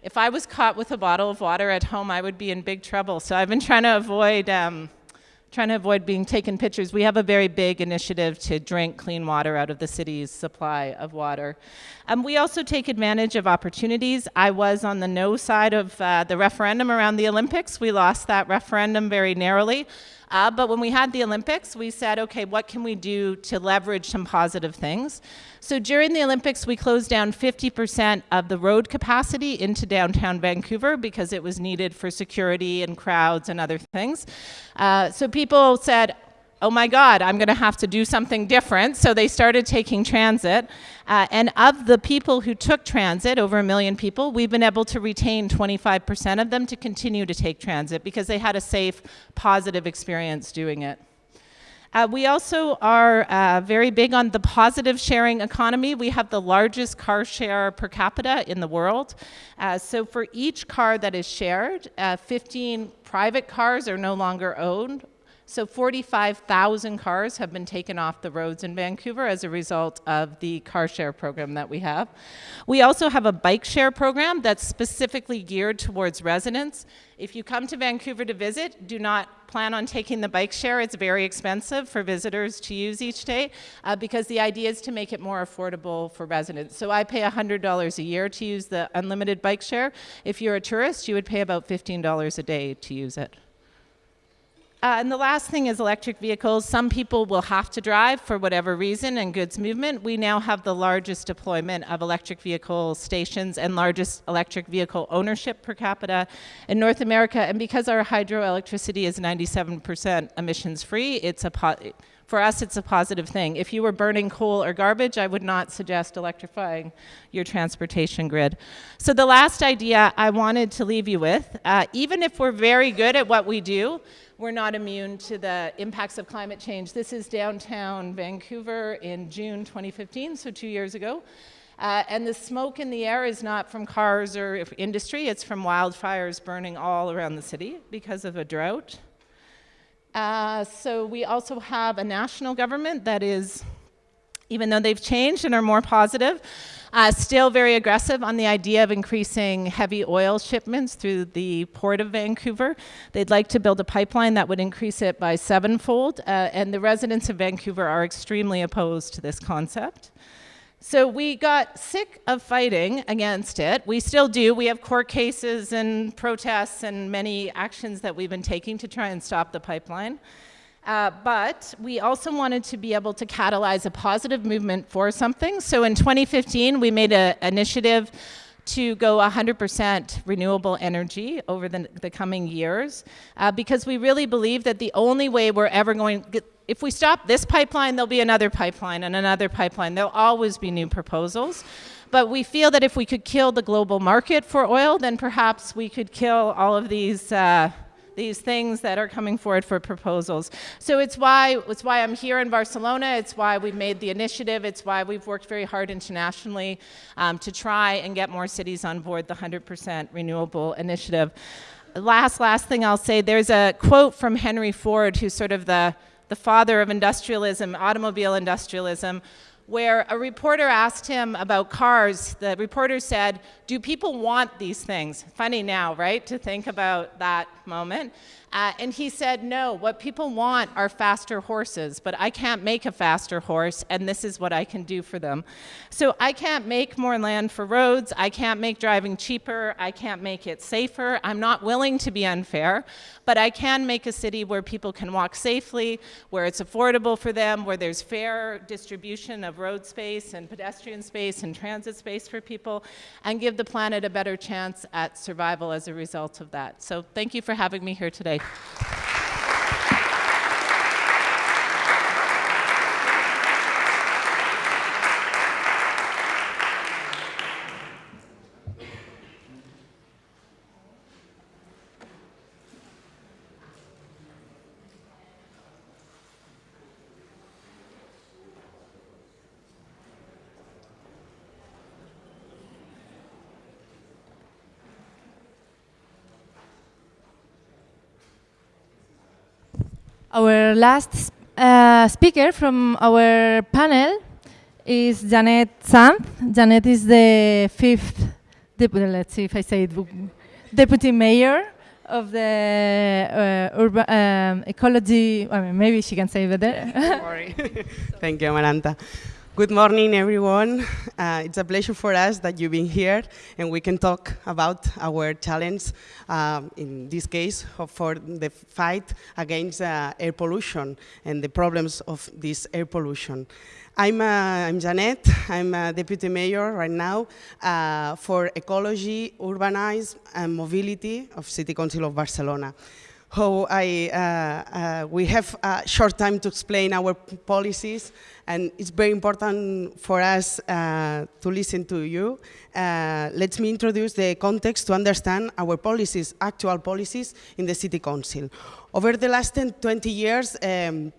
if I was caught with a bottle of water at home, I would be in big trouble. So I've been trying to avoid um, trying to avoid being taken pictures. We have a very big initiative to drink clean water out of the city's supply of water. Um, we also take advantage of opportunities. I was on the no side of uh, the referendum around the Olympics. We lost that referendum very narrowly. Uh, but when we had the Olympics, we said, okay, what can we do to leverage some positive things? So during the Olympics, we closed down 50% of the road capacity into downtown Vancouver because it was needed for security and crowds and other things. Uh, so people said, oh my God, I'm going to have to do something different. So they started taking transit. Uh, and of the people who took transit, over a million people, we've been able to retain 25% of them to continue to take transit because they had a safe, positive experience doing it. Uh, we also are uh, very big on the positive sharing economy. We have the largest car share per capita in the world. Uh, so for each car that is shared, uh, 15 private cars are no longer owned so 45,000 cars have been taken off the roads in Vancouver as a result of the car share program that we have. We also have a bike share program that's specifically geared towards residents. If you come to Vancouver to visit, do not plan on taking the bike share. It's very expensive for visitors to use each day uh, because the idea is to make it more affordable for residents. So I pay $100 a year to use the unlimited bike share. If you're a tourist, you would pay about $15 a day to use it. Uh, and the last thing is electric vehicles. Some people will have to drive for whatever reason and goods movement. We now have the largest deployment of electric vehicle stations and largest electric vehicle ownership per capita in North America. And because our hydroelectricity is 97% emissions free, it's a for us, it's a positive thing. If you were burning coal or garbage, I would not suggest electrifying your transportation grid. So the last idea I wanted to leave you with, uh, even if we're very good at what we do, we're not immune to the impacts of climate change. This is downtown Vancouver in June 2015, so two years ago. Uh, and the smoke in the air is not from cars or industry, it's from wildfires burning all around the city because of a drought. Uh, so we also have a national government that is, even though they've changed and are more positive, uh, still very aggressive on the idea of increasing heavy oil shipments through the port of Vancouver. They'd like to build a pipeline that would increase it by sevenfold, uh, and the residents of Vancouver are extremely opposed to this concept. So we got sick of fighting against it. We still do. We have court cases and protests and many actions that we've been taking to try and stop the pipeline. Uh, but we also wanted to be able to catalyze a positive movement for something. So in 2015, we made an initiative to go 100% renewable energy over the, the coming years uh, because we really believe that the only way we're ever going if we stop this pipeline, there'll be another pipeline and another pipeline. There'll always be new proposals. But we feel that if we could kill the global market for oil, then perhaps we could kill all of these uh, these things that are coming forward for proposals. So it's why, it's why I'm here in Barcelona. It's why we've made the initiative. It's why we've worked very hard internationally um, to try and get more cities on board the 100% renewable initiative. Last, last thing I'll say, there's a quote from Henry Ford, who's sort of the the father of industrialism, automobile industrialism, where a reporter asked him about cars. The reporter said, do people want these things? Funny now, right, to think about that moment. Uh, and he said, no, what people want are faster horses, but I can't make a faster horse, and this is what I can do for them. So I can't make more land for roads, I can't make driving cheaper, I can't make it safer, I'm not willing to be unfair, but I can make a city where people can walk safely, where it's affordable for them, where there's fair distribution of road space and pedestrian space and transit space for people, and give the planet a better chance at survival as a result of that. So thank you for having me here today. Bye. Our last uh, speaker from our panel is Janet Sanz. Janet is the fifth, let's see if I say it, deputy mayor of the uh, urban um, ecology. I mean, maybe she can say it better. [laughs] Thank you, Amaranta. Good morning, everyone. Uh, it's a pleasure for us that you've been here and we can talk about our challenge, um, in this case, for the fight against uh, air pollution and the problems of this air pollution. I'm, uh, I'm Janet, I'm a deputy mayor right now uh, for ecology, urbanism and mobility of City Council of Barcelona how I, uh, uh, we have a short time to explain our policies and it's very important for us uh, to listen to you. Uh, let me introduce the context to understand our policies, actual policies in the City Council. Over the last 10, 20 years, um,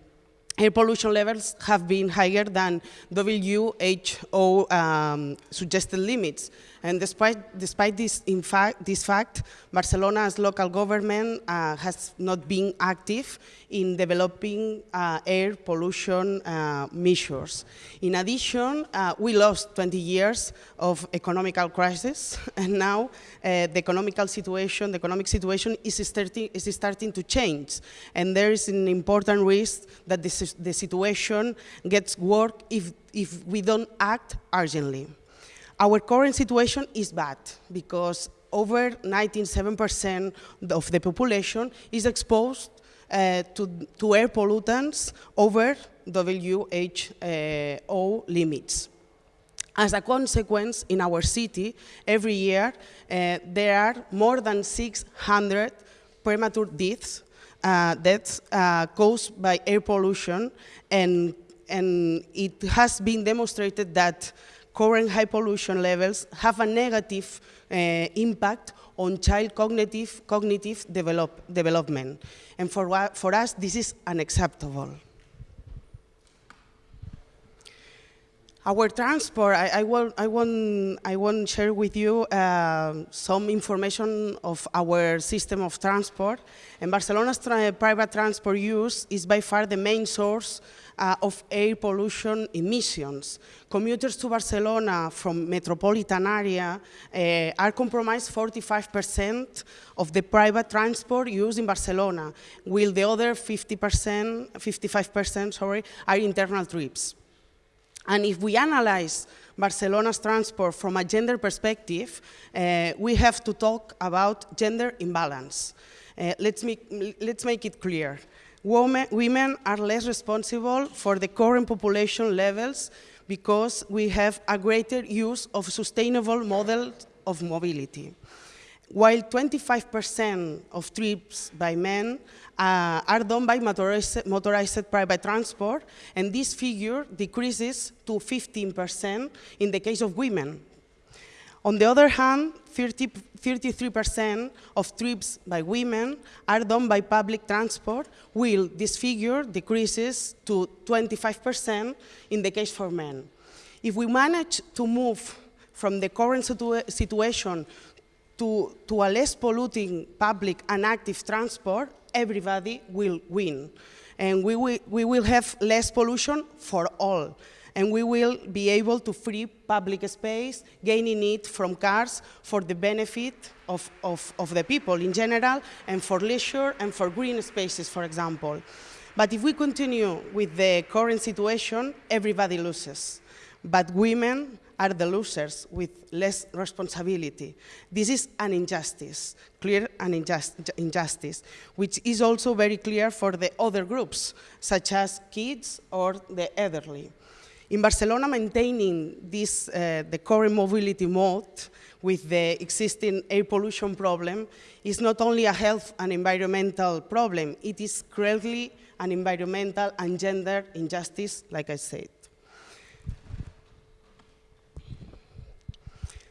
air pollution levels have been higher than WHO um, suggested limits. And despite, despite this, in fact, this fact, Barcelona's local government uh, has not been active in developing uh, air pollution uh, measures. In addition, uh, we lost 20 years of economical crisis, [laughs] and now uh, the economical situation, the economic situation is starting, is starting to change. And there is an important risk that this, the situation gets worse if, if we don't act urgently. Our current situation is bad because over 97% of the population is exposed uh, to, to air pollutants over WHO limits. As a consequence, in our city, every year, uh, there are more than 600 premature deaths, uh, deaths uh, caused by air pollution, and, and it has been demonstrated that current high pollution levels have a negative uh, impact on child cognitive, cognitive develop, development. And for, for us, this is unacceptable. Our transport, I, I, will, I, won't, I won't share with you uh, some information of our system of transport. And Barcelona's tra private transport use is by far the main source uh, of air pollution emissions. Commuters to Barcelona from metropolitan area uh, are compromised 45% of the private transport used in Barcelona, while the other 50%, 55% sorry, are internal trips. And if we analyze Barcelona's transport from a gender perspective, uh, we have to talk about gender imbalance. Uh, let's, make, let's make it clear. Women, women are less responsible for the current population levels because we have a greater use of sustainable models of mobility. While 25% of trips by men uh, are done by motorized, motorized, private transport, and this figure decreases to 15% in the case of women. On the other hand, 33% of trips by women are done by public transport, while this figure decreases to 25% in the case for men. If we manage to move from the current situa situation to, to a less polluting public and active transport, everybody will win. And we we will have less pollution for all and we will be able to free public space, gaining it from cars for the benefit of, of, of the people in general, and for leisure and for green spaces, for example. But if we continue with the current situation, everybody loses. But women are the losers with less responsibility. This is an injustice, clear an injust injustice, which is also very clear for the other groups, such as kids or the elderly. In Barcelona, maintaining this, uh, the current mobility mode with the existing air pollution problem is not only a health and environmental problem, it is clearly an environmental and gender injustice, like I said.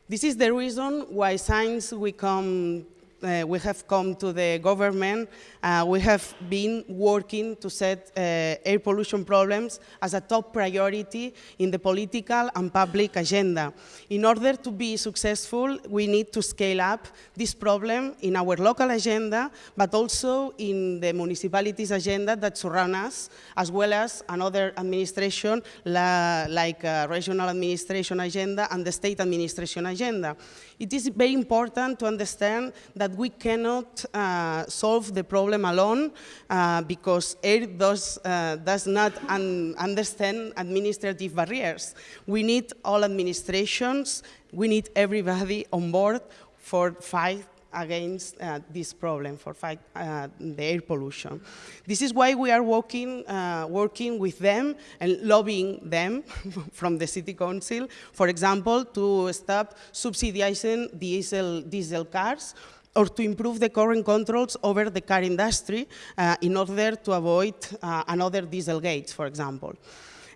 This is the reason why since we come uh, we have come to the government, uh, we have been working to set uh, air pollution problems as a top priority in the political and public agenda. In order to be successful, we need to scale up this problem in our local agenda, but also in the municipalities' agenda that surround us, as well as another administration la, like uh, regional administration agenda and the state administration agenda. It is very important to understand that we cannot uh, solve the problem alone uh, because air does, uh, does not un understand administrative barriers. We need all administrations, we need everybody on board for fight against uh, this problem for fight uh, the air pollution. This is why we are working, uh, working with them and lobbying them [laughs] from the City Council, for example, to stop subsidizing diesel, diesel cars or to improve the current controls over the car industry uh, in order to avoid uh, another diesel gates, for example.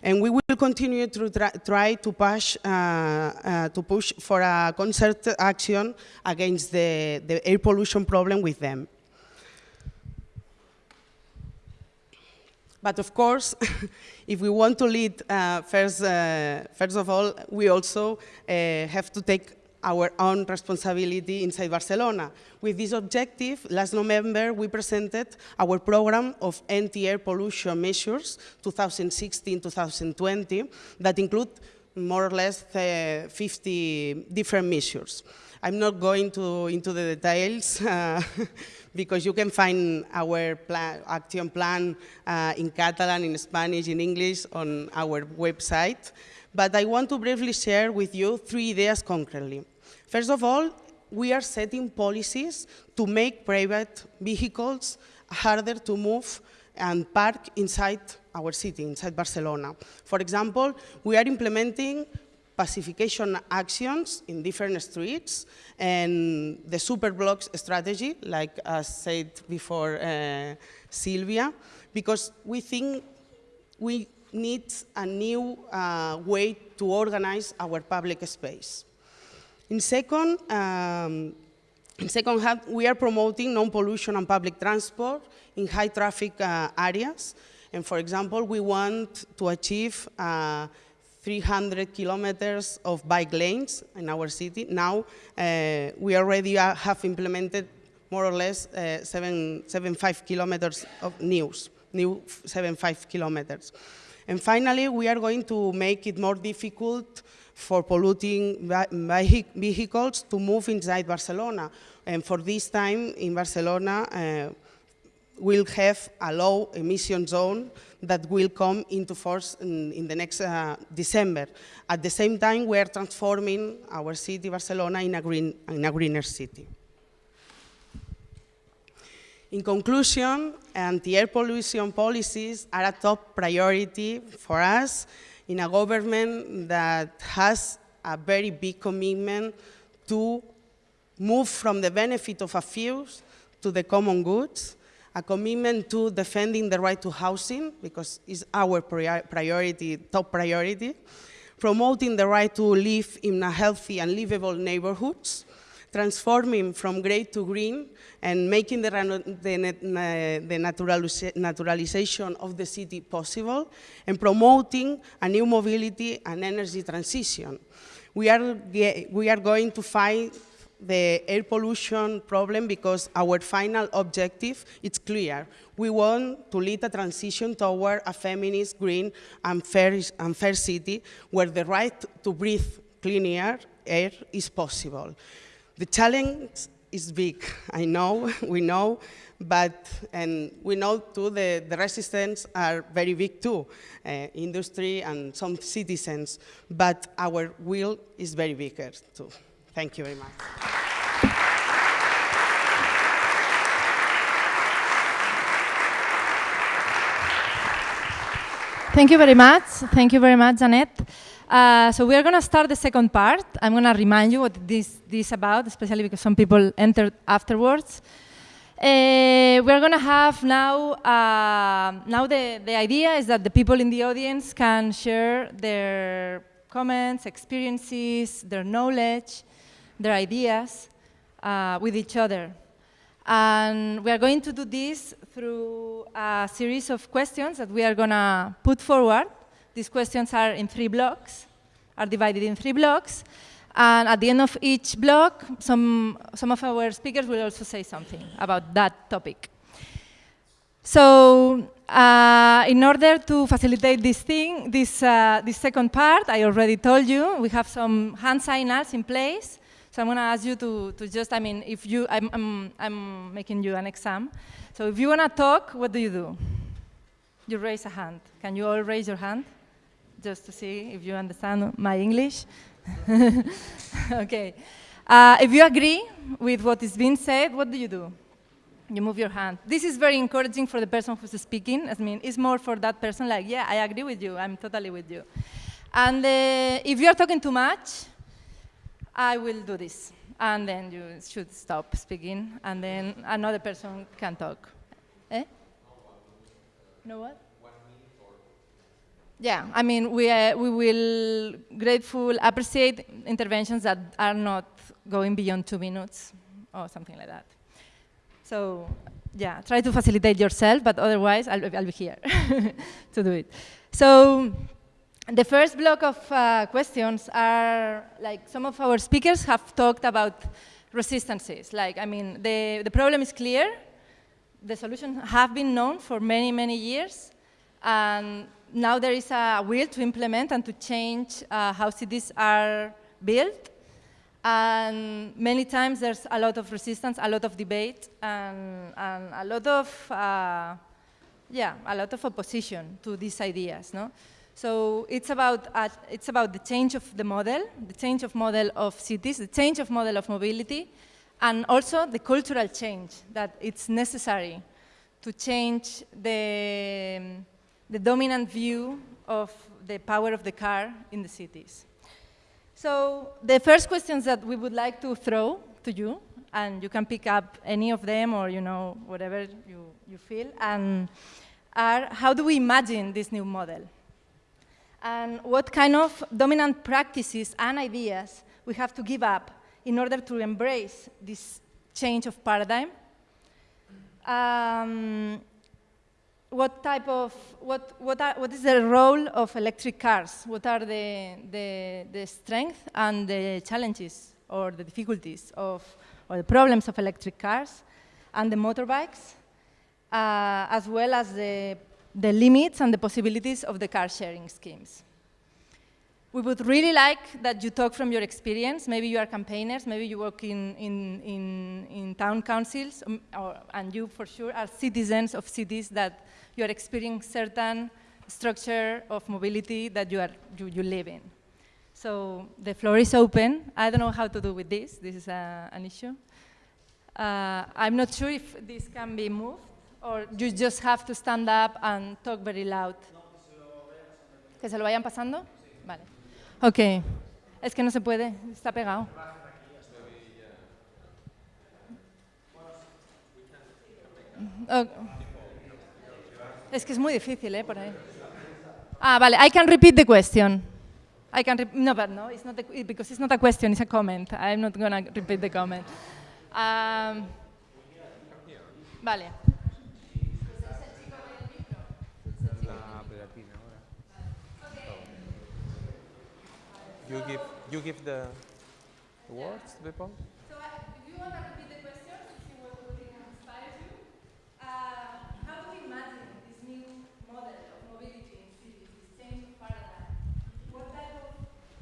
And we will continue to try, try to, push, uh, uh, to push for a concerted action against the, the air pollution problem with them. But of course, [laughs] if we want to lead, uh, first, uh, first of all, we also uh, have to take our own responsibility inside Barcelona. With this objective, last November, we presented our program of anti-air pollution measures 2016-2020 that include more or less uh, 50 different measures. I'm not going to, into the details [laughs] uh, because you can find our plan, action plan uh, in Catalan, in Spanish, in English on our website. But I want to briefly share with you three ideas concretely. First of all, we are setting policies to make private vehicles harder to move and park inside our city, inside Barcelona. For example, we are implementing pacification actions in different streets and the superblocks strategy, like I said before uh, Sylvia, because we think we need a new uh, way to organize our public space. In second, um, in second hand, we are promoting non-pollution and public transport in high traffic uh, areas. And for example, we want to achieve uh, 300 kilometers of bike lanes in our city. Now, uh, we already uh, have implemented more or less uh, seven, seven, five kilometers of news, new seven, kilometers. And finally, we are going to make it more difficult for polluting vehicles to move inside Barcelona. And for this time in Barcelona, uh, we'll have a low emission zone that will come into force in, in the next uh, December. At the same time, we are transforming our city, Barcelona, in a, green, in a greener city. In conclusion, anti-air pollution policies are a top priority for us in a government that has a very big commitment to move from the benefit of a few to the common goods, a commitment to defending the right to housing, because it's our priority, top priority, promoting the right to live in a healthy and livable neighborhoods, transforming from gray to green and making the, the, the naturalization of the city possible and promoting a new mobility and energy transition. We are, we are going to fight the air pollution problem because our final objective is clear. We want to lead a transition toward a feminist, green, and fair, and fair city where the right to breathe clean air, air is possible. The challenge is big, I know, [laughs] we know, but, and we know too the, the resistance are very big too, uh, industry and some citizens, but our will is very bigger too. Thank you very much. Thank you very much. Thank you very much, Janet. Uh, so we are going to start the second part. I'm going to remind you what this, is about, especially because some people entered afterwards. Uh, we're going to have now, uh, now the, the idea is that the people in the audience can share their comments, experiences, their knowledge, their ideas uh, with each other. And we are going to do this through a series of questions that we are going to put forward these questions are in three blocks, are divided in three blocks. And at the end of each block, some, some of our speakers will also say something about that topic. So uh, in order to facilitate this thing, this, uh, this second part, I already told you, we have some hand signals in place. So I'm going to ask you to, to just, I mean, if you, I'm, I'm, I'm making you an exam. So if you want to talk, what do you do? You raise a hand. Can you all raise your hand? Just to see if you understand my English. [laughs] okay. Uh, if you agree with what is being said, what do you do? You move your hand. This is very encouraging for the person who's speaking. I mean, it's more for that person like, yeah, I agree with you. I'm totally with you. And uh, if you are talking too much, I will do this. And then you should stop speaking, and then another person can talk. Eh? No what? Yeah, I mean, we, uh, we will grateful appreciate interventions that are not going beyond two minutes or something like that. So yeah, try to facilitate yourself, but otherwise I'll, I'll be here [laughs] to do it. So the first block of uh, questions are like some of our speakers have talked about resistances. Like, I mean, the, the problem is clear. The solutions have been known for many, many years. And now there is a will to implement and to change uh, how cities are built. And many times there's a lot of resistance, a lot of debate, and, and a lot of, uh, yeah, a lot of opposition to these ideas. No? So it's about, uh, it's about the change of the model, the change of model of cities, the change of model of mobility, and also the cultural change that it's necessary to change the, the dominant view of the power of the car in the cities. So the first questions that we would like to throw to you, and you can pick up any of them or you know whatever you, you feel, and are how do we imagine this new model? And what kind of dominant practices and ideas we have to give up in order to embrace this change of paradigm? Um, what type of, what, what, are, what is the role of electric cars? What are the, the, the strengths and the challenges or the difficulties of, or the problems of electric cars and the motorbikes, uh, as well as the, the limits and the possibilities of the car sharing schemes. We would really like that you talk from your experience. Maybe you are campaigners, maybe you work in, in, in, in town councils, um, or, and you for sure are citizens of cities that you are experiencing certain structure of mobility that you, are, you, you live in. So the floor is open. I don't know how to do with this. This is a, an issue. Uh, I'm not sure if this can be moved, or you just have to stand up and talk very loud. ¿Que se lo vayan pasando? Vale. Ok. Es que no se puede, está pegado. Ok. Es que es muy difícil, ¿eh? Por ahí. Ah, vale. I can repeat the question. I can. No, but no, it's not a, because it's not a question, it's a comment. I'm not going to repeat the comment. Um, vale. You give, you give the, the words to people? So uh, if you want to repeat the question to see what what it inspires you, uh, how do we imagine this new model of mobility in cities, this change of paradigm? What type of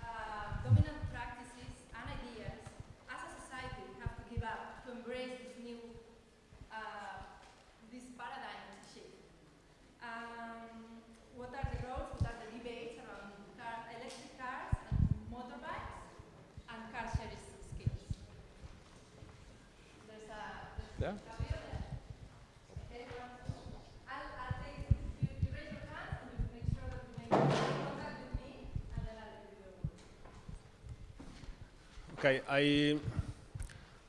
uh, dominant practices and ideas as a society we have to give up to embrace this new uh, this paradigm shift? Um, what are the roles, what are the debates around car, electric cars and motorbikes and car sharing schemes? There's a, Yeah. Okay, well, I'll, I'll take, you, you raise your hand and you make sure that you make contact with me and then I'll give you the word. Okay, I,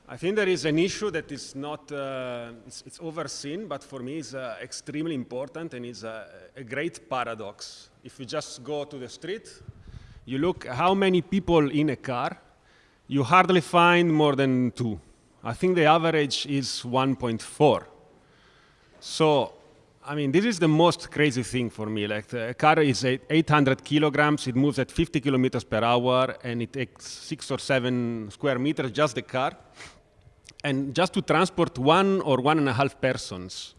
I think there is an issue that is not, uh, it's, it's overseen, but for me is uh, extremely important and is a, a great paradox. If you just go to the street, you look how many people in a car, you hardly find more than two. I think the average is 1.4. So, I mean, this is the most crazy thing for me. Like, the car is 800 kilograms, it moves at 50 kilometers per hour, and it takes six or seven square meters, just the car. And just to transport one or one and a half persons.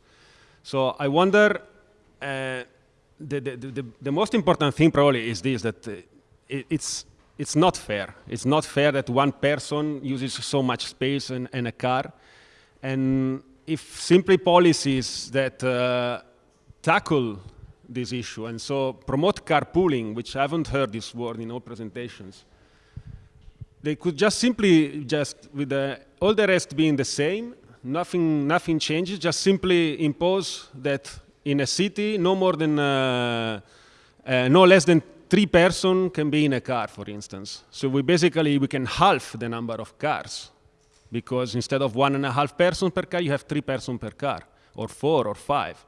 So I wonder, uh, the, the, the, the most important thing probably is this, that uh, it, it's, it's not fair. It's not fair that one person uses so much space in, in a car. And if simply policies that uh, tackle this issue and so promote carpooling, which I haven't heard this word in all presentations, they could just simply just with the, all the rest being the same, nothing nothing changes. Just simply impose that in a city, no more than uh, uh, no less than three person can be in a car, for instance. So we basically we can halve the number of cars because instead of one and a half person per car, you have three person per car, or four or five.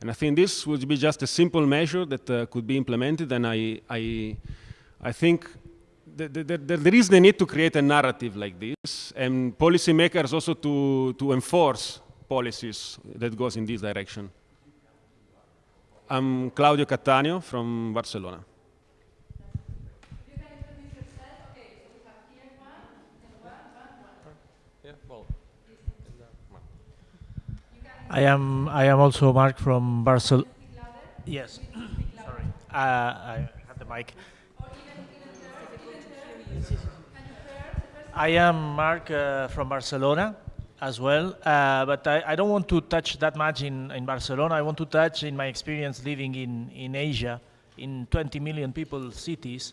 And I think this would be just a simple measure that uh, could be implemented, and I, I, I think the, the, the, there is the need to create a narrative like this, and policymakers also to, to enforce policies that goes in this direction. I'm Claudio Cattaneo from Barcelona. I am I am also Mark from Barcelona. Yes. Sorry. Uh, I have the mic. I am Mark uh, from Barcelona as well, uh, but I, I don't want to touch that much in, in Barcelona. I want to touch in my experience living in, in Asia, in 20 million people cities,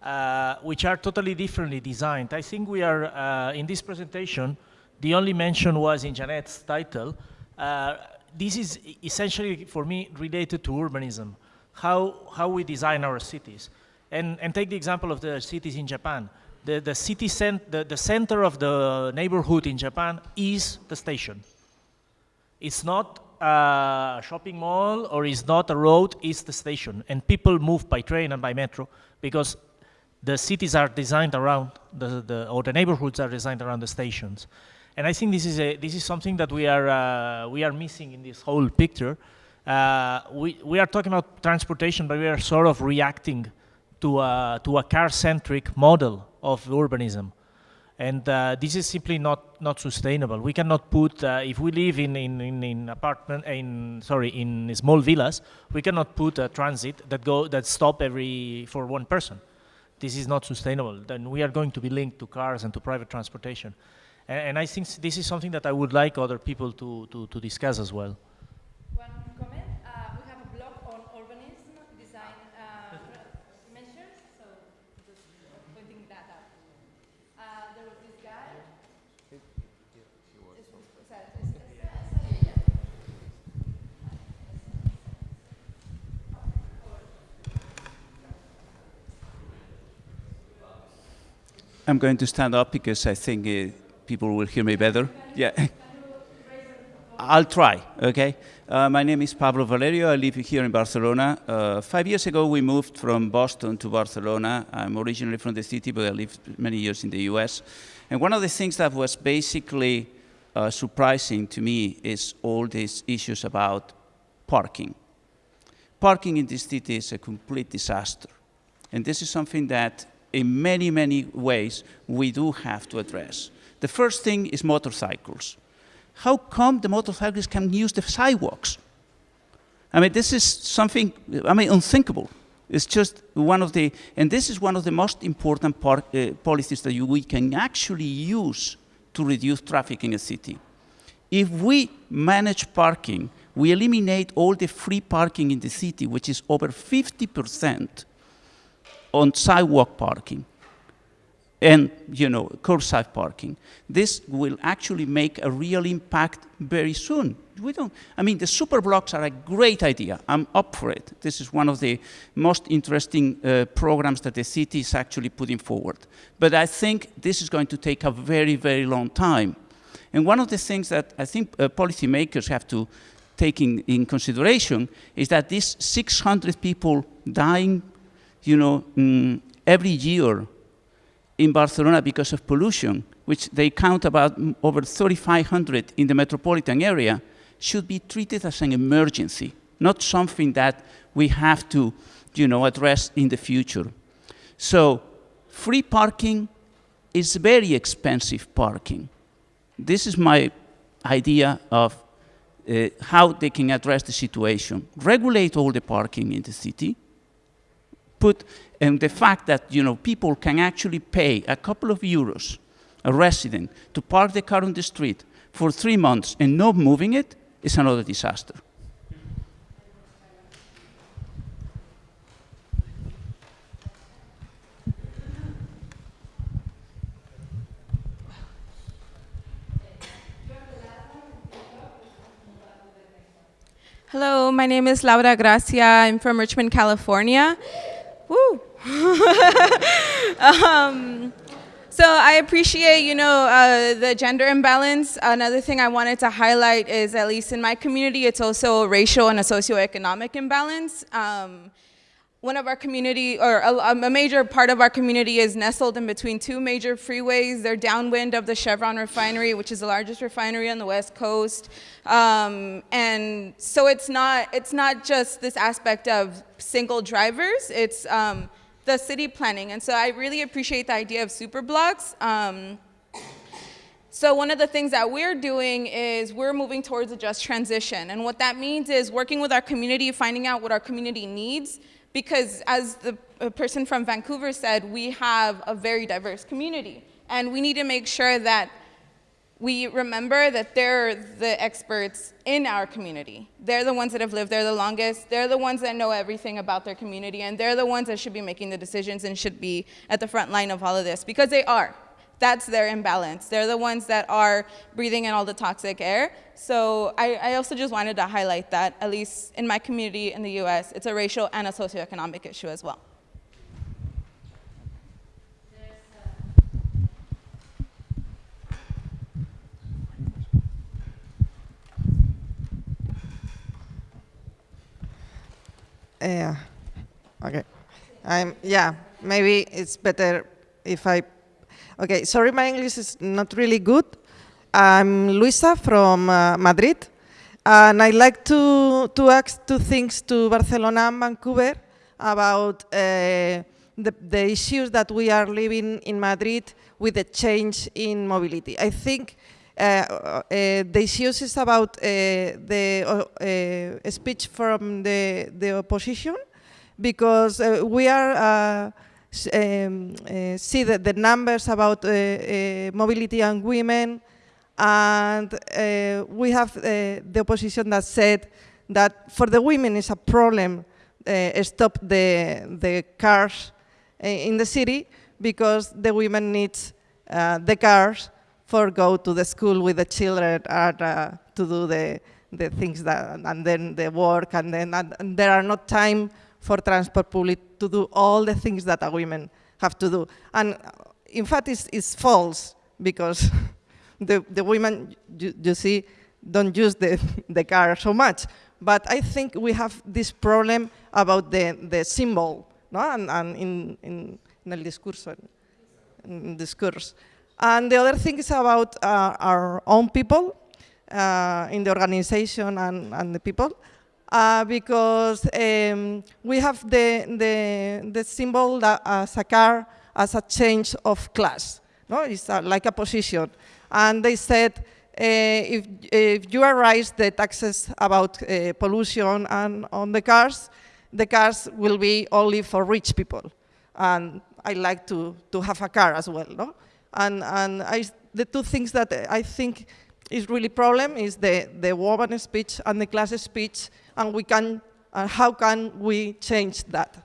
uh, which are totally differently designed. I think we are, uh, in this presentation, the only mention was in Janet's title. Uh, this is essentially, for me, related to urbanism, how, how we design our cities. And, and take the example of the cities in Japan. The, the city cent- the, the center of the neighborhood in Japan is the station. It's not a shopping mall or it's not a road, it's the station. And people move by train and by metro because the cities are designed around, the, the, or the neighborhoods are designed around the stations. And I think this is, a, this is something that we are, uh, we are missing in this whole picture. Uh, we, we are talking about transportation, but we are sort of reacting to a, to a car-centric model of urbanism. And uh, this is simply not, not sustainable. We cannot put, uh, if we live in, in, in, in apartment, in, sorry, in small villas, we cannot put a transit that, go, that stop every, for one person. This is not sustainable. Then we are going to be linked to cars and to private transportation. And, and I think this is something that I would like other people to, to, to discuss as well. One comment, uh, we have a blog on urbanism design uh, measures, so just pointing that out. Uh, there was this guy. I'm going to stand up because I think uh, people will hear me better. Yeah. I'll try, okay? Uh, my name is Pablo Valerio. I live here in Barcelona. Uh, five years ago, we moved from Boston to Barcelona. I'm originally from the city, but I lived many years in the US. And one of the things that was basically uh, surprising to me is all these issues about parking. Parking in this city is a complete disaster. And this is something that, in many, many ways, we do have to address. The first thing is motorcycles. How come the motorcyclists can use the sidewalks? I mean, this is something, I mean, unthinkable. It's just one of the, and this is one of the most important uh, policies that you, we can actually use to reduce traffic in a city. If we manage parking, we eliminate all the free parking in the city, which is over 50% on sidewalk parking and you know curbside parking. This will actually make a real impact very soon. We don't. I mean, the super blocks are a great idea. I'm up for it. This is one of the most interesting uh, programs that the city is actually putting forward. But I think this is going to take a very, very long time. And one of the things that I think uh, policymakers have to take in, in consideration is that these 600 people dying, you know, mm, every year in Barcelona because of pollution, which they count about over 3,500 in the metropolitan area, should be treated as an emergency, not something that we have to, you know, address in the future. So, free parking is very expensive parking. This is my idea of uh, how they can address the situation. Regulate all the parking in the city, put and the fact that you know people can actually pay a couple of euros a resident to park the car on the street for three months and not moving it is another disaster. Hello, my name is Laura Gracia. I'm from Richmond, California. Woo! [laughs] um, so I appreciate, you know, uh, the gender imbalance. Another thing I wanted to highlight is, at least in my community, it's also a racial and a socioeconomic imbalance. Um, one of our community, or a, a, major part of our community is nestled in between two major freeways. They're downwind of the Chevron refinery, which is the largest refinery on the West Coast. Um, and so it's not, it's not just this aspect of single drivers, it's um, the city planning. And so I really appreciate the idea of super blocks. Um, so one of the things that we're doing is we're moving towards a just transition. And what that means is working with our community, finding out what our community needs, because as the person from Vancouver said, we have a very diverse community. And we need to make sure that we remember that they're the experts in our community. They're the ones that have lived there the longest. They're the ones that know everything about their community. And they're the ones that should be making the decisions and should be at the front line of all of this, because they are. That's their imbalance. They're the ones that are breathing in all the toxic air. So I, I also just wanted to highlight that, at least in my community in the US, it's a racial and a socioeconomic issue as well. Yeah. Okay. I'm yeah. Maybe it's better if I. Okay. Sorry, my English is not really good. I'm Luisa from uh, Madrid, and I'd like to to ask two things to Barcelona and Vancouver about uh, the the issues that we are living in Madrid with the change in mobility. I think. Uh, uh, the issues is about uh, the uh, speech from the, the opposition because uh, we are uh, um, see the, the numbers about mobility and women. And we have the opposition that said that for the women is a problem stop the, the cars in the city because the women need the cars for go to the school with the children and uh, to do the, the things that, and then the work, and then and there are not time for transport public to do all the things that a women have to do. And in fact, it's, it's false because [laughs] the, the women, you, you see, don't use the, [laughs] the car so much. But I think we have this problem about the, the symbol, no? and, and in, in, in el discurso, in discourse. And the other thing is about uh, our own people uh, in the organization and, and the people. Uh, because um, we have the, the, the symbol that as a car as a change of class. No? It's uh, like a position. And they said, uh, if, if you raise the taxes about uh, pollution and on the cars, the cars will be only for rich people. And I like to, to have a car as well. No? And, and I, the two things that I think is really problem is the, the woman speech and the class speech, and we can, uh, how can we change that?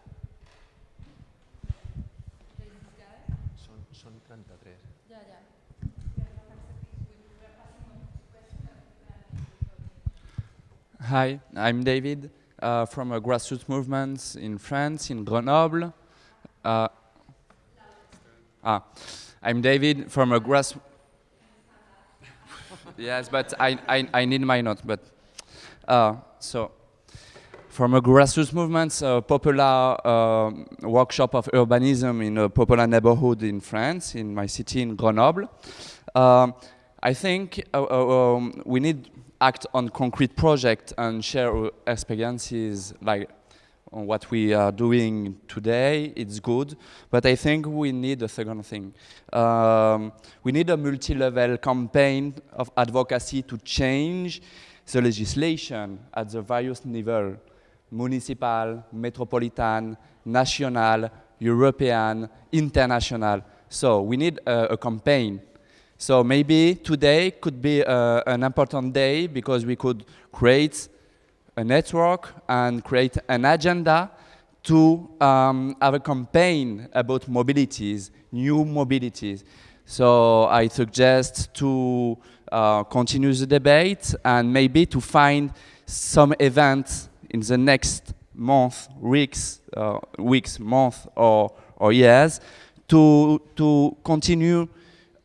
Hi, I'm David uh, from a grassroots movement in France, in Grenoble. Uh, ah, I'm David from a grass. [laughs] yes, but I, I, I need my note. But uh, so from a grassroots movement, a popular uh, workshop of urbanism in a popular neighborhood in France, in my city in Grenoble. Um, I think uh, uh um, we need act on concrete projects and share experiences like what we are doing today, it's good, but I think we need a second thing. Um, we need a multi-level campaign of advocacy to change the legislation at the various levels, municipal, metropolitan, national, European, international. So we need a, campaign. So maybe today could be uh, an important day because we could create a network and create an agenda to um, have a campaign about mobilities, new mobilities. So I suggest to uh, continue the debate and maybe to find some events in the next month, weeks, uh, weeks, month, or, or years to, to continue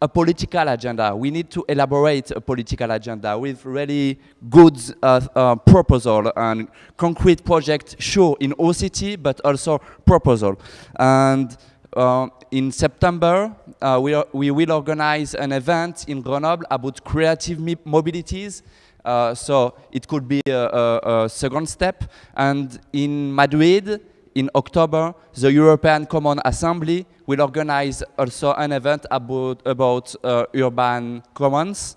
a political agenda. We need to elaborate a political agenda with really good uh, uh, proposal and concrete project, sure, in OCT, but also proposal. And uh, in September, uh, we, are, we will organize an event in Grenoble about creative mobilities. Uh, so it could be a, a, a second step. And in Madrid, in October, the European Common Assembly will organize also an event about, about uh, urban commons.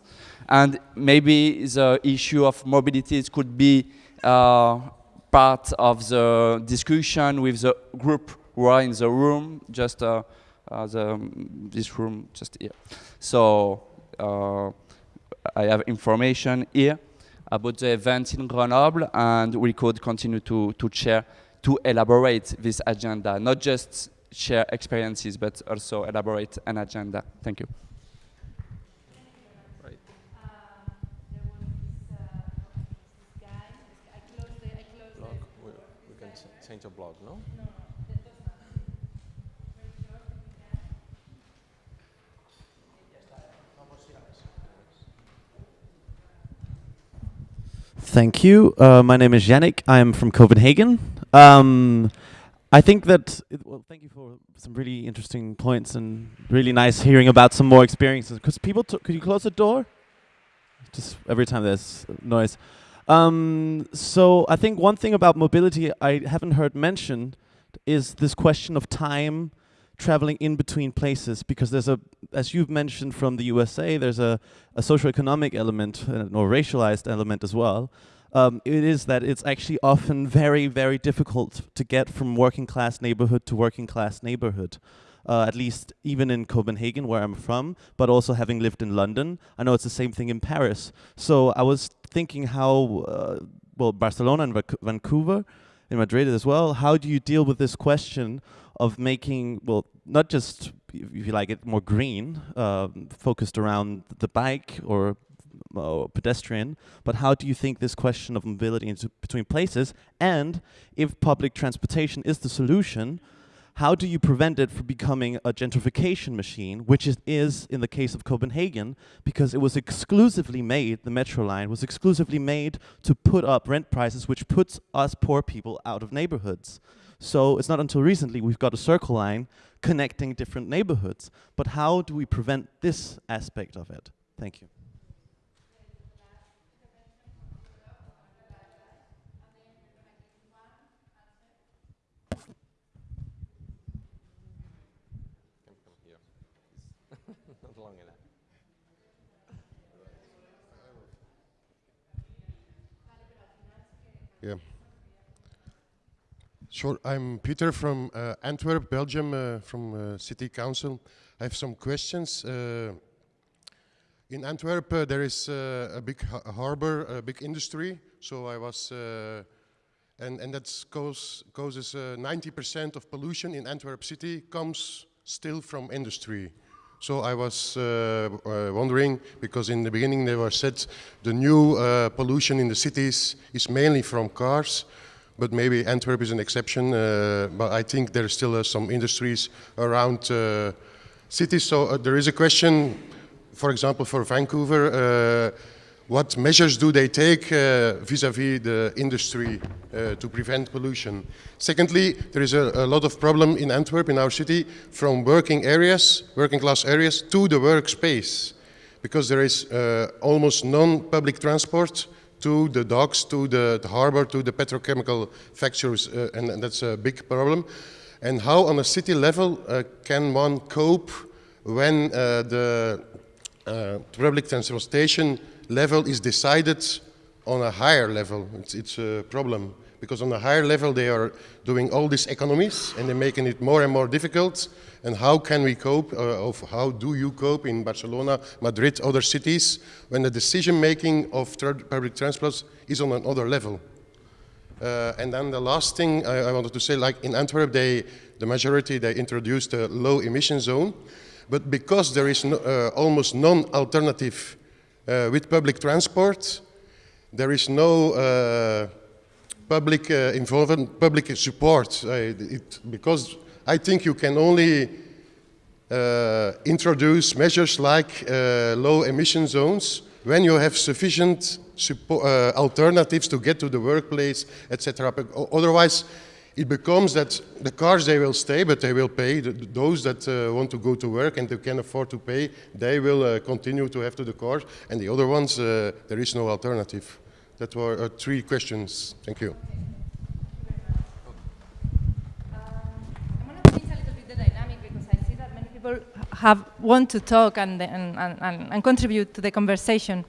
And maybe the issue of mobilities could be uh, part of the discussion with the group who are in the room, just uh, uh the, this room just here. So I have information here about the events in Grenoble, and we could continue to, to share, to elaborate this agenda, not just share experiences, but also elaborate an agenda. Thank you. Change blog. Thank you. Uh, my name is Yannick. I am from Copenhagen. Um, I think that, it, well, thank you for some really interesting points and really nice hearing about some more experiences. Because people, could you close the door? Just every time there's noise. Um, so I think one thing about mobility I haven't heard mentioned is this question of time traveling in between places because there's a, as you've mentioned from the USA, there's a, a socioeconomic element uh, or racialized element as well. Um, it is that it's actually often very, very difficult to get from working class neighborhood to working class neighborhood. Uh, at least even in Copenhagen, where I'm from, but also having lived in London. I know it's the same thing in Paris. So I was thinking how, uh, well, Barcelona and Vancouver, in Madrid as well, how do you deal with this question of making, well, not just, if you like it, more green, uh, focused around the bike or uh, pedestrian, but how do you think this question of mobility between places, and if public transportation is the solution, how do you prevent it from becoming a gentrification machine, which it is in the case of Copenhagen, because it was exclusively made, the metro line was exclusively made to put up rent prices, which puts us poor people out of neighborhoods. So it's not until recently we've got a circle line connecting different neighborhoods. But how do we prevent this aspect of it? Thank you. Yeah. Sure. I'm Peter from uh, Antwerp, Belgium, uh, from uh, City Council. I have some questions. Uh, in Antwerp, uh, there is a big ha harbor, a big industry. So I was, and and that cause, causes 90% of pollution in Antwerp city comes still from industry. So I was uh, uh, wondering, because in the beginning they were said the new uh, pollution in the cities is mainly from cars, but maybe Antwerp is an exception. but I think there are still some industries around cities. So there is a question, for example, for Vancouver, what measures do they take vis-à-vis uh, -vis the industry uh, to prevent pollution? Secondly, there is a, a, lot of problem in Antwerp, in our city, from working areas, working class areas, to the workspace. Because there is uh, almost non-public transport to the docks, to the, the harbor, to the petrochemical factories, uh, and, and, that's a big problem. And how on a city level uh, can one cope when uh, the public transportation level is decided on a higher level. It's, it's a problem because on a higher level they are doing all these economies and they're making it more and more difficult. And how can we cope, uh, of how do you cope in Barcelona, Madrid, other cities, when the decision making of public transport is on another level? Uh, and then the last thing I, I, wanted to say, like in Antwerp, they, the majority, they introduced a low emission zone. But because there is no, uh, almost non-alternative uh, with public transport, there is no uh, public uh, involvement, public support. It, because I think you can only uh, introduce measures like uh, low emission zones when you have sufficient uh, alternatives to get to the workplace, etc. Otherwise, it becomes that the cars, they will stay, but they will pay. Those that uh, want to go to work and they can afford to pay, they will uh, continue to have to the cars. And the other ones, uh, there is no alternative. That were uh, three questions. Thank you. Have want to talk and, and, and, and, contribute to the conversation.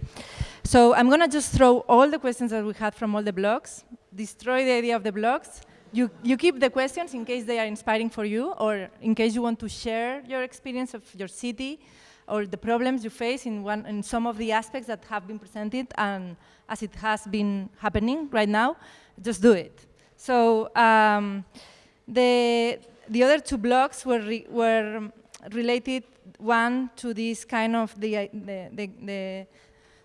So I'm going to just throw all the questions that we had from all the blogs, destroy the idea of the blogs, you, you keep the questions in case they are inspiring for you or in case you want to share your experience of your city or the problems you face in, one, in some of the aspects that have been presented and as it has been happening right now, just do it. So um, the, the other two blocks were, re were related, one to this kind of the, the, the, the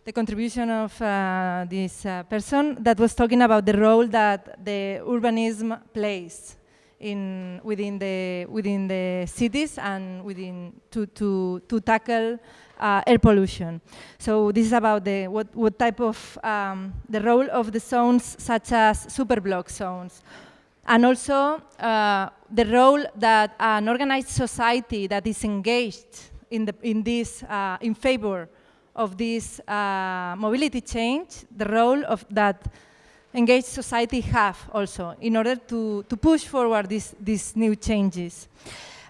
the contribution of uh, this uh, person that was talking about the role that the urbanism plays in within the within the cities and within to to to tackle uh, air pollution. So this is about the what what type of um, the role of the zones such as superblock zones, and also uh, the role that an organized society that is engaged in the in this uh, in favor of this uh, mobility change, the role of that engaged society have also in order to, to push forward these, these new changes.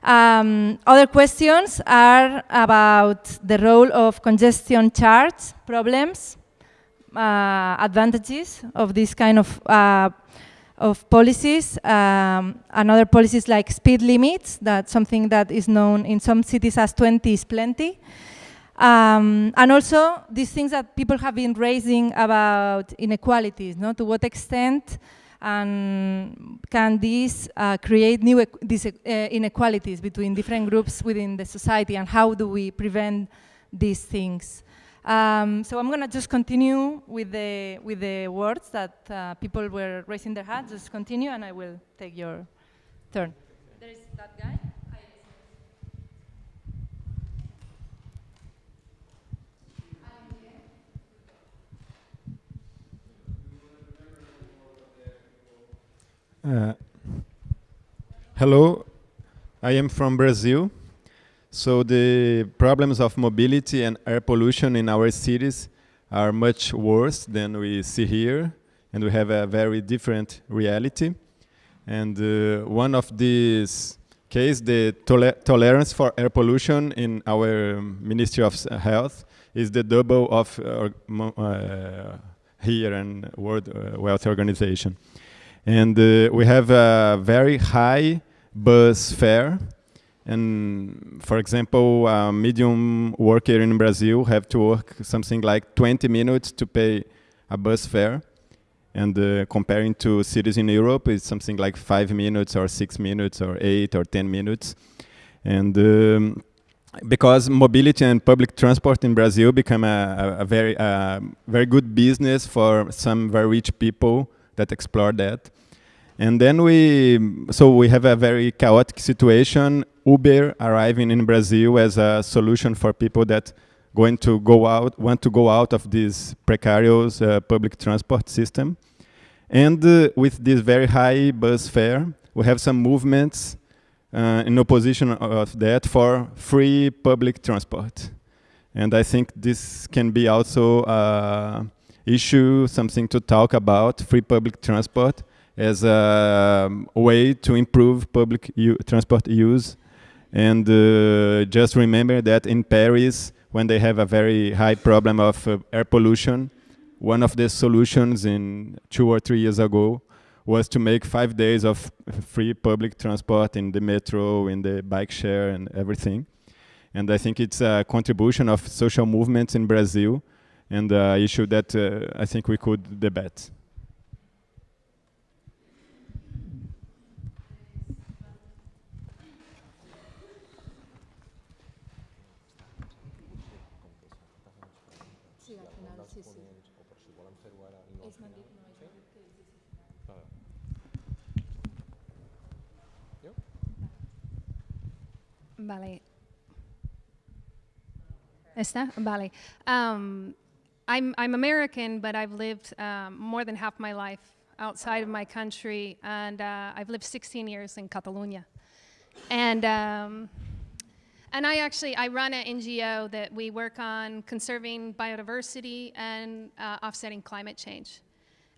Um, other questions are about the role of congestion charge problems, uh, advantages of this kind of, uh, of policies, um, and other policies like speed limits, that's something that is known in some cities as 20 is plenty. Um, and also these things that people have been raising about inequalities, no? to what extent um, can these uh, create new these, uh, inequalities between different groups within the society and how do we prevent these things? Um, so I'm going to just continue with the, with the words that uh, people were raising their hands, just continue and I will take your turn. There is that guy. Uh, hello, I am from Brazil. So the problems of mobility and air pollution in our cities are much worse than we see here, and we have a very different reality. And uh, one of these cases, the toler tolerance for air pollution in our Ministry of Health is the double of uh, uh here in World uh, Health Organization. And uh, we have a very high bus fare. And for example, a medium worker in Brazil have to work something like 20 minutes to pay a bus fare. And uh, comparing to cities in Europe, it's something like five minutes or six minutes or eight or 10 minutes. And um, because mobility and public transport in Brazil become a, a, a very, uh, very good business for some very rich people that explore that. And then we, so we have a very chaotic situation. Uber arriving in Brazil as a solution for people that going to go out, want to go out of this precarious uh, public transport system. And uh, with this very high bus fare, we have some movements uh, in opposition of that for free public transport. And I think this can be also a issue, something to talk about, free public transport as a um, way to improve public transport use. And uh, just remember that in Paris, when they have a very high problem of uh, air pollution, one of the solutions in two or three years ago was to make five days of free public transport in the metro, in the bike share and everything. And I think it's a contribution of social movements in Brazil and an issue that uh, I think we could debate. Vale. ¿Está? Vale. Um, I'm, I'm American, but I've lived um, more than half my life outside of my country, and uh, I've lived 16 years in Catalonia. And, um, and I actually, I run an NGO that we work on conserving biodiversity and uh, offsetting climate change.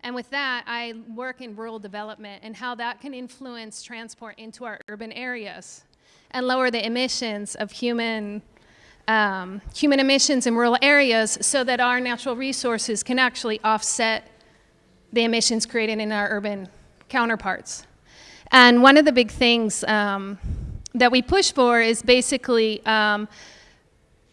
And with that, I work in rural development and how that can influence transport into our urban areas and lower the emissions of human, um, human emissions in rural areas so that our natural resources can actually offset the emissions created in our urban counterparts. And one of the big things um, that we push for is basically um,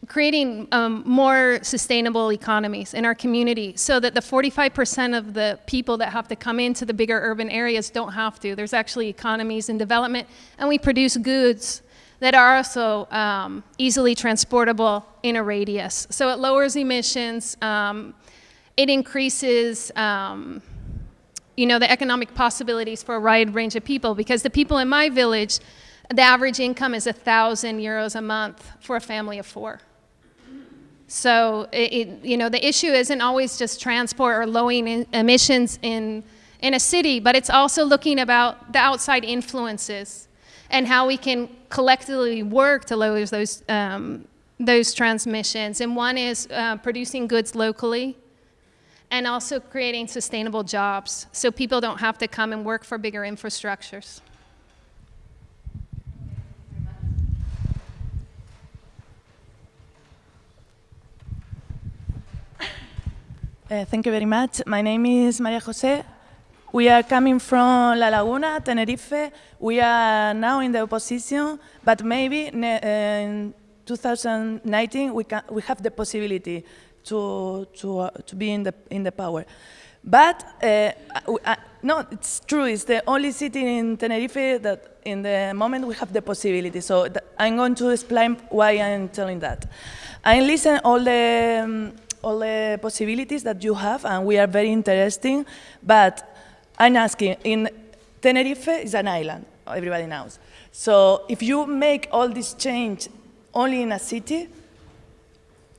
creating um, more sustainable economies in our community so that the 45% of the people that have to come into the bigger urban areas don't have to. There's actually economies in development and we produce goods that are also um, easily transportable in a radius. So it lowers emissions, um, it increases um, you know, the economic possibilities for a wide range of people because the people in my village, the average income is 1,000 euros a month for a family of four. So, it, it, you know, the issue isn't always just transport or lowering emissions in, in a city, but it's also looking about the outside influences and how we can collectively work to lower those, um, those transmissions. And one is uh, producing goods locally and also creating sustainable jobs so people don't have to come and work for bigger infrastructures. Uh, thank you very much. My name is Maria Jose. We are coming from La Laguna, Tenerife. We are now in the opposition, but maybe in 2019 we, can, we have the possibility to, to, uh, to be in the, in the power. But, uh, no, it's true, it's the only city in Tenerife that in the moment we have the possibility. So I'm going to explain why I'm telling that. I listen all the, um, all the possibilities that you have, and we are very interesting, but I'm asking, in Tenerife is an island, everybody knows. So if you make all this change only in a city,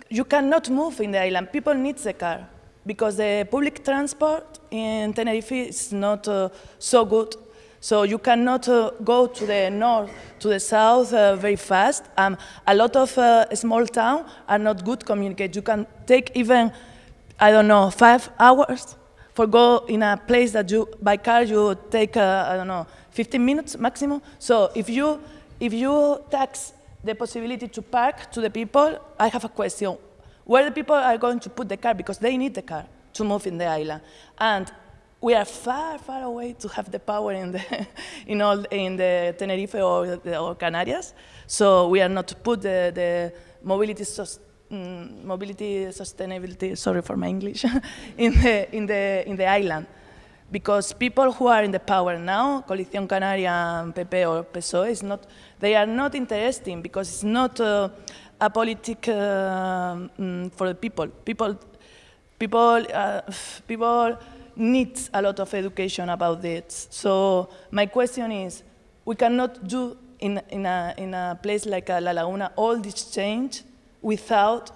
you cannot move in the island. People need the car because the public transport in Tenerife is not uh, so good. So you cannot uh, go to the north, to the south uh, very fast. Um, a lot of uh, small towns are not good communicate. You can take even, I don't know, five hours for go in a place that you, by car, you take, uh, I don't know, 15 minutes maximum. So if you, if you tax the possibility to park to the people, I have a question. Where the people are going to put the car? Because they need the car to move in the island. And we are far, far away to have the power in the, [laughs] in all, in the Tenerife or, or Canarias. So we are not put the, the mobility, mm, mobility sustainability, sorry for my English, [laughs] in, the, in, the, in the island. Because people who are in the power now, Coalición Canaria, PP or PSOE, is not, they are not interesting because it's not uh, a politic uh, mm, for the people. People, people, uh, [sighs] people need a lot of education about this. So my question is, we cannot do in, in, a, in a place like La Laguna all this change without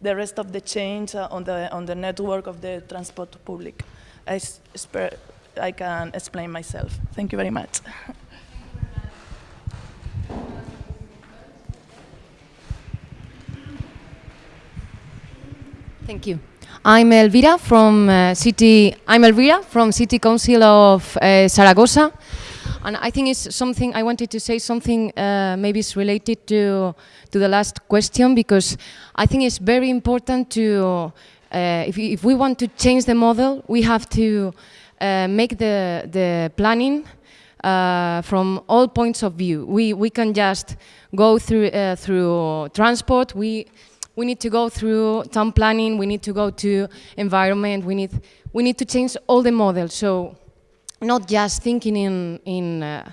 the rest of the change uh, on, the, on the network of the transport public. I, I can explain myself. Thank you very much. Thank you. I'm Elvira from uh, City. I'm Elvira from City Council of uh, Zaragoza, and I think it's something I wanted to say something uh, maybe it's related to to the last question because I think it's very important to uh, if if we want to change the model, we have to uh, make the the planning. Uh, from all points of view, we we can just go through through transport. We we need to go through town planning, we need to go to environment, we need, we need to change all the models. So not just thinking in, in, uh,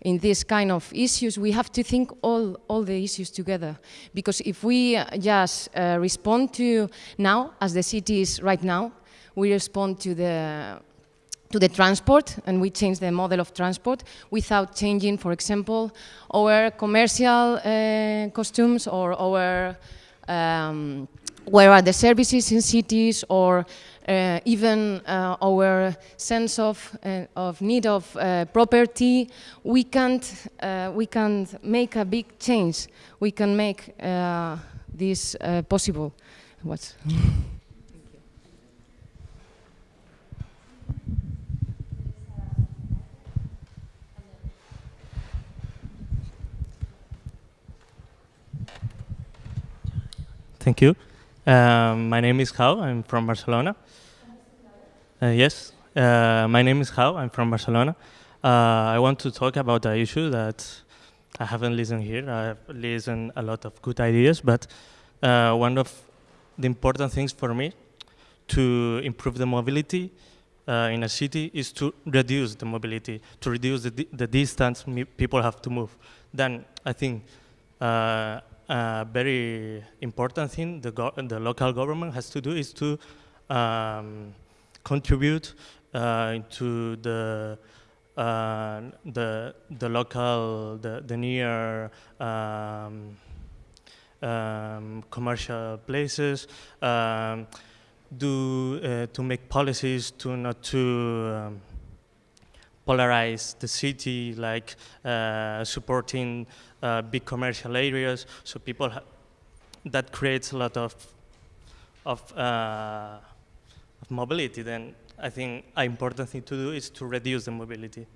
in this kind of issues, we have to think all, all the issues together. Because if we uh, just uh, respond to now, as the city is right now, we respond to the to the transport and we change the model of transport without changing, for example, our commercial uh, costumes or our um, where are the services in cities or even uh, our sense of, uh, of need of uh, property, we can't, uh, we can't make a big change. We can make uh, this possible. What's Thank you. Um, my name is Hau. I'm from Barcelona. Uh, yes, uh, my name is Hau. I'm from Barcelona. Uh, I want to talk about the issue that I haven't listened here. I've listened a lot of good ideas, but uh, one of the important things for me to improve the mobility uh, in a city is to reduce the mobility, to reduce the, the distance people have to move. Then I think uh, a very important thing the, the local government has to do is to um, contribute uh, to the uh, the the local the the near um, um, commercial places um, do uh, to make policies to not to um, polarize the city like uh, supporting uh, big commercial areas. So people that creates a lot of of, uh, of mobility then I think an important thing to do is to reduce the mobility.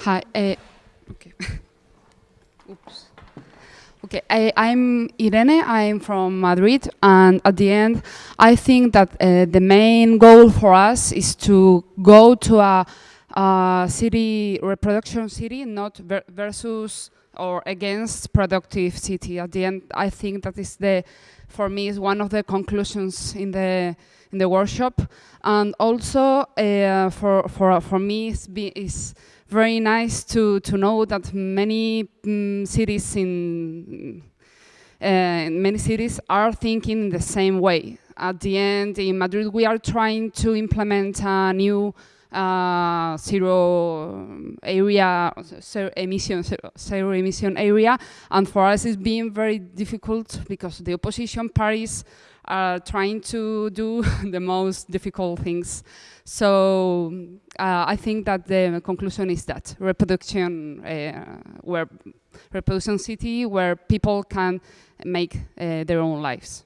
Hi. Uh, okay. [laughs] Oops. Okay, I, am Irene, I'm from Madrid, and at the end, I think that uh, the main goal for us is to go to a, a city, reproduction city, not ver versus or against productive city. At the end, I think that is the, for me, is one of the conclusions in the in the workshop, and also uh, for for for me, is, is very nice to to know that many um, cities in uh, many cities are thinking in the same way. At the end, in Madrid, we are trying to implement a new uh, zero area, zero emission, zero, zero, emission area, and for us it's been very difficult because the opposition parties are trying to do [laughs] the most difficult things. So uh, I think that the conclusion is that reproduction, uh, where reproduction city, where people can make uh, their own lives.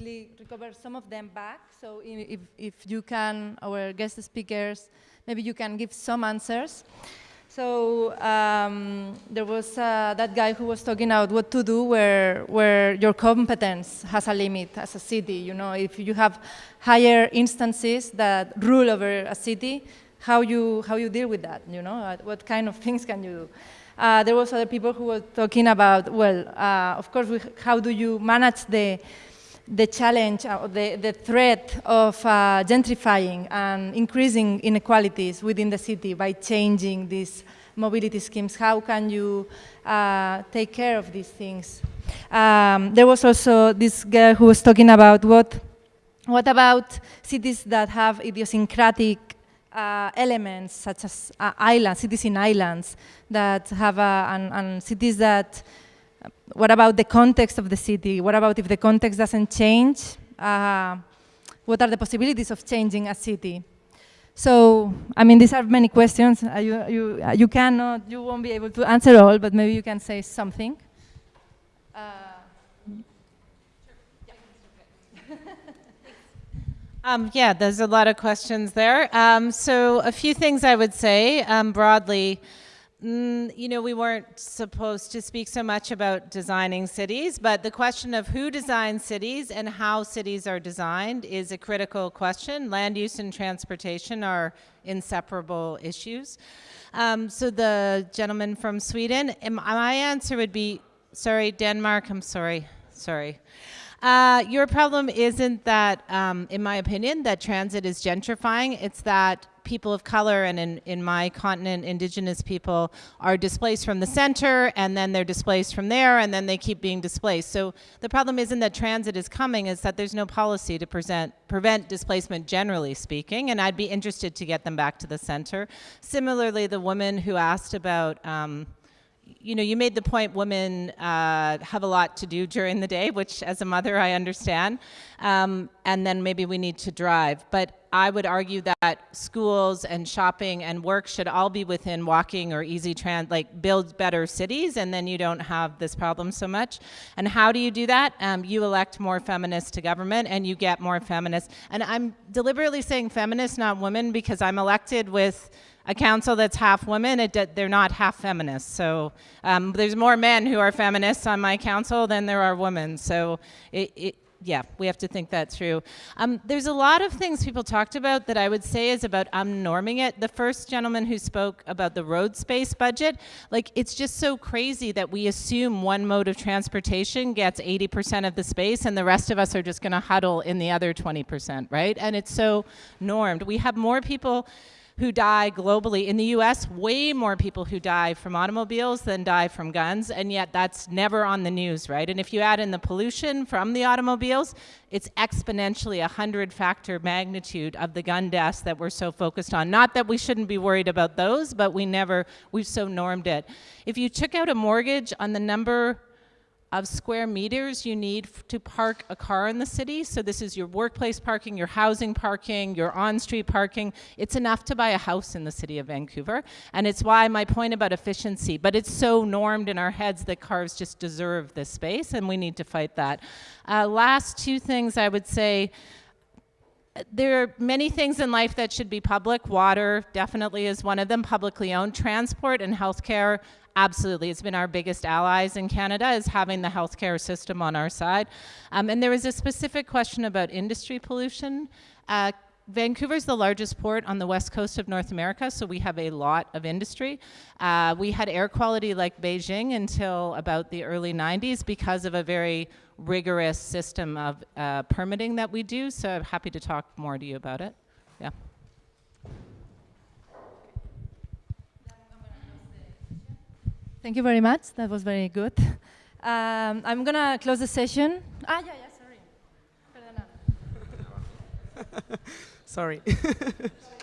Recover some of them back. So if, if you can, our guest speakers, maybe you can give some answers. So um, there was uh, that guy who was talking about what to do where, where your competence has a limit as a city. You know, if you have higher instances that rule over a city, how you, how you deal with that, you know, what kind of things can you do? Uh, there was other people who were talking about, well, uh, of course, we, how do you manage the, the challenge, uh, the, the threat of uh, gentrifying and increasing inequalities within the city by changing these mobility schemes? How can you uh, take care of these things? Um, there was also this girl who was talking about what, what about cities that have idiosyncratic uh, elements such as uh, islands, cities in islands that have, and, and cities that what about the context of the city? What about if the context doesn't change? Uh, what are the possibilities of changing a city? So, I mean, these are many questions. Uh, you, you, uh, you cannot, you won't be able to answer all, but maybe you can say something. Uh, [laughs] um, yeah, there's a lot of questions there. Um, so a few things I would say um, broadly. Mm, you know, we weren't supposed to speak so much about designing cities, but the question of who designs cities and how cities are designed is a critical question. Land use and transportation are inseparable issues. Um, so the gentleman from Sweden, my answer would be, sorry, Denmark, I'm sorry, sorry. Uh, your problem isn't that, um, in my opinion, that transit is gentrifying. It's that people of color and in, in my continent, indigenous people are displaced from the center and then they're displaced from there and then they keep being displaced. So the problem isn't that transit is coming, is that there's no policy to present, prevent displacement generally speaking, and I'd be interested to get them back to the center. Similarly, the woman who asked about um, you know, you made the point women uh, have a lot to do during the day, which as a mother I understand, um, and then maybe we need to drive. But I would argue that schools and shopping and work should all be within walking or easy trans, like build better cities, and then you don't have this problem so much. And how do you do that? Um, you elect more feminists to government, and you get more feminists. And I'm deliberately saying feminists, not women, because I'm elected with a council that's half women, it, they're not half feminists. So um, there's more men who are feminists on my council than there are women. So it, it, yeah, we have to think that through. Um, there's a lot of things people talked about that I would say is about unnorming it. The first gentleman who spoke about the road space budget, like it's just so crazy that we assume one mode of transportation gets 80% of the space and the rest of us are just going to huddle in the other 20%, right? And it's so normed. We have more people who die globally. In the US, way more people who die from automobiles than die from guns, and yet that's never on the news, right? And if you add in the pollution from the automobiles, it's exponentially a hundred factor magnitude of the gun deaths that we're so focused on. Not that we shouldn't be worried about those, but we never, we've so normed it. If you took out a mortgage on the number of square meters you need to park a car in the city. So this is your workplace parking, your housing parking, your on-street parking. It's enough to buy a house in the city of Vancouver. And it's why my point about efficiency, but it's so normed in our heads that cars just deserve this space and we need to fight that. Uh, last two things I would say, there are many things in life that should be public. Water definitely is one of them, publicly owned. Transport and healthcare, absolutely. It's been our biggest allies in Canada is having the healthcare system on our side. Um, and there was a specific question about industry pollution. Uh, Vancouver is the largest port on the west coast of North America, so we have a lot of industry. Uh, we had air quality like Beijing until about the early 90s because of a very rigorous system of uh, permitting that we do, so I'm happy to talk more to you about it. Yeah. Thank you very much. That was very good. Um, I'm gonna close the session. Ah, yeah, yeah, sorry. [laughs] Sorry. [laughs]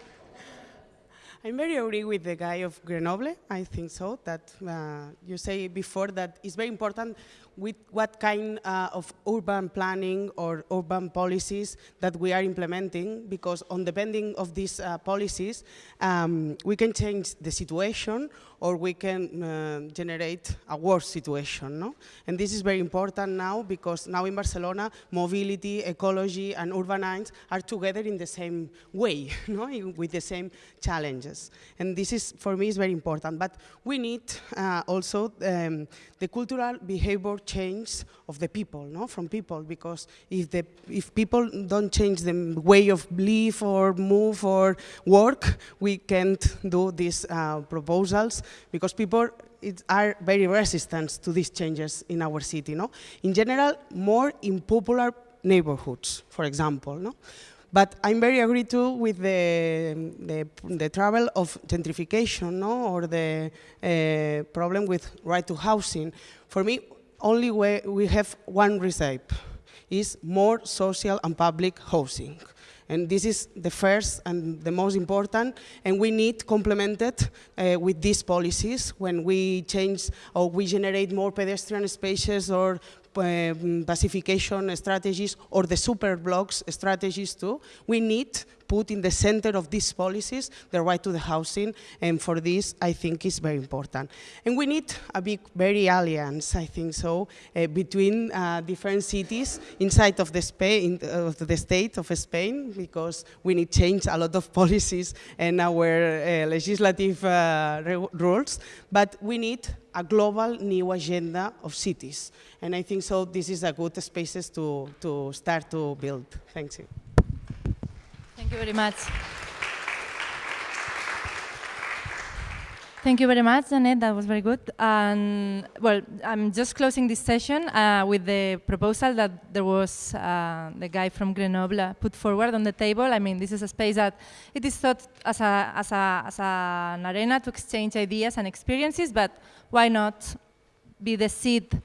I'm very agree with the guy of Grenoble. I think so. That uh, you say before that it's very important with what kind uh, of urban planning or urban policies that we are implementing, because on depending of these uh, policies, um, we can change the situation or we can uh, generate a worse situation. No? And this is very important now because now in Barcelona, mobility, ecology, and urbanism are together in the same way, [laughs] no? with the same challenges. And this is, for me, is very important. But we need uh, also um, the cultural behavior change of the people, no? from people, because if, the, if people don't change the way of live or move or work, we can't do these uh, proposals because people it, are very resistant to these changes in our city. No? In general, more in popular neighborhoods, for example. No? But I'm very agree too with the, the, the trouble of gentrification no? or the uh, problem with right to housing. For me, only way we have one recipe is more social and public housing. And this is the first and the most important, and we need complemented uh, with these policies when we change or we generate more pedestrian spaces or um, pacification strategies or the super blocks strategies too. We need put in the center of these policies the right to the housing, and for this, I think is very important. And we need a big, very alliance, I think so, uh, between uh, different cities inside of the, Spain, of the state of Spain, because we need change a lot of [laughs] policies and our uh, legislative uh, rules, but we need a global new agenda of cities. And I think so this is a good spaces to, to start to build. Thank you. Thank you very much. Thank you very much, Janet. That was very good. And well, I'm just closing this session uh, with the proposal that there was uh, the guy from Grenoble put forward on the table. I mean, this is a space that it is thought as, a, as, a, as a, an arena to exchange ideas and experiences, but why not be the seed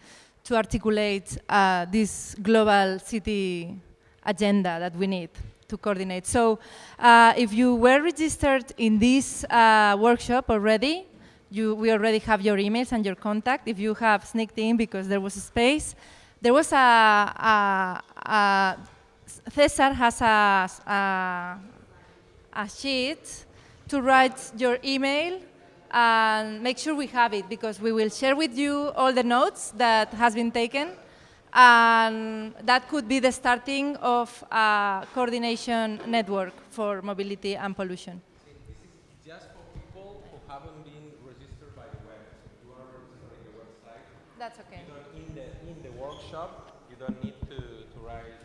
to articulate uh, this global city agenda that we need? to coordinate. So uh, if you were registered in this uh, workshop already, you, we already have your emails and your contact. If you have sneaked in because there was a space, there was a, a, a Cesar has a, a, a sheet to write your email and make sure we have it because we will share with you all the notes that has been taken and that could be the starting of a coordination network for mobility and pollution. Just for people who haven't been registered by the web. So you are registering the website. That's okay. in the in the workshop, You don't need to, to write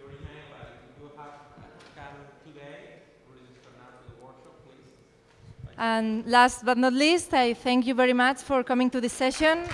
your, email, but if you have come today, register now to the workshop, please. And last but not least, I thank you very much for coming to this session.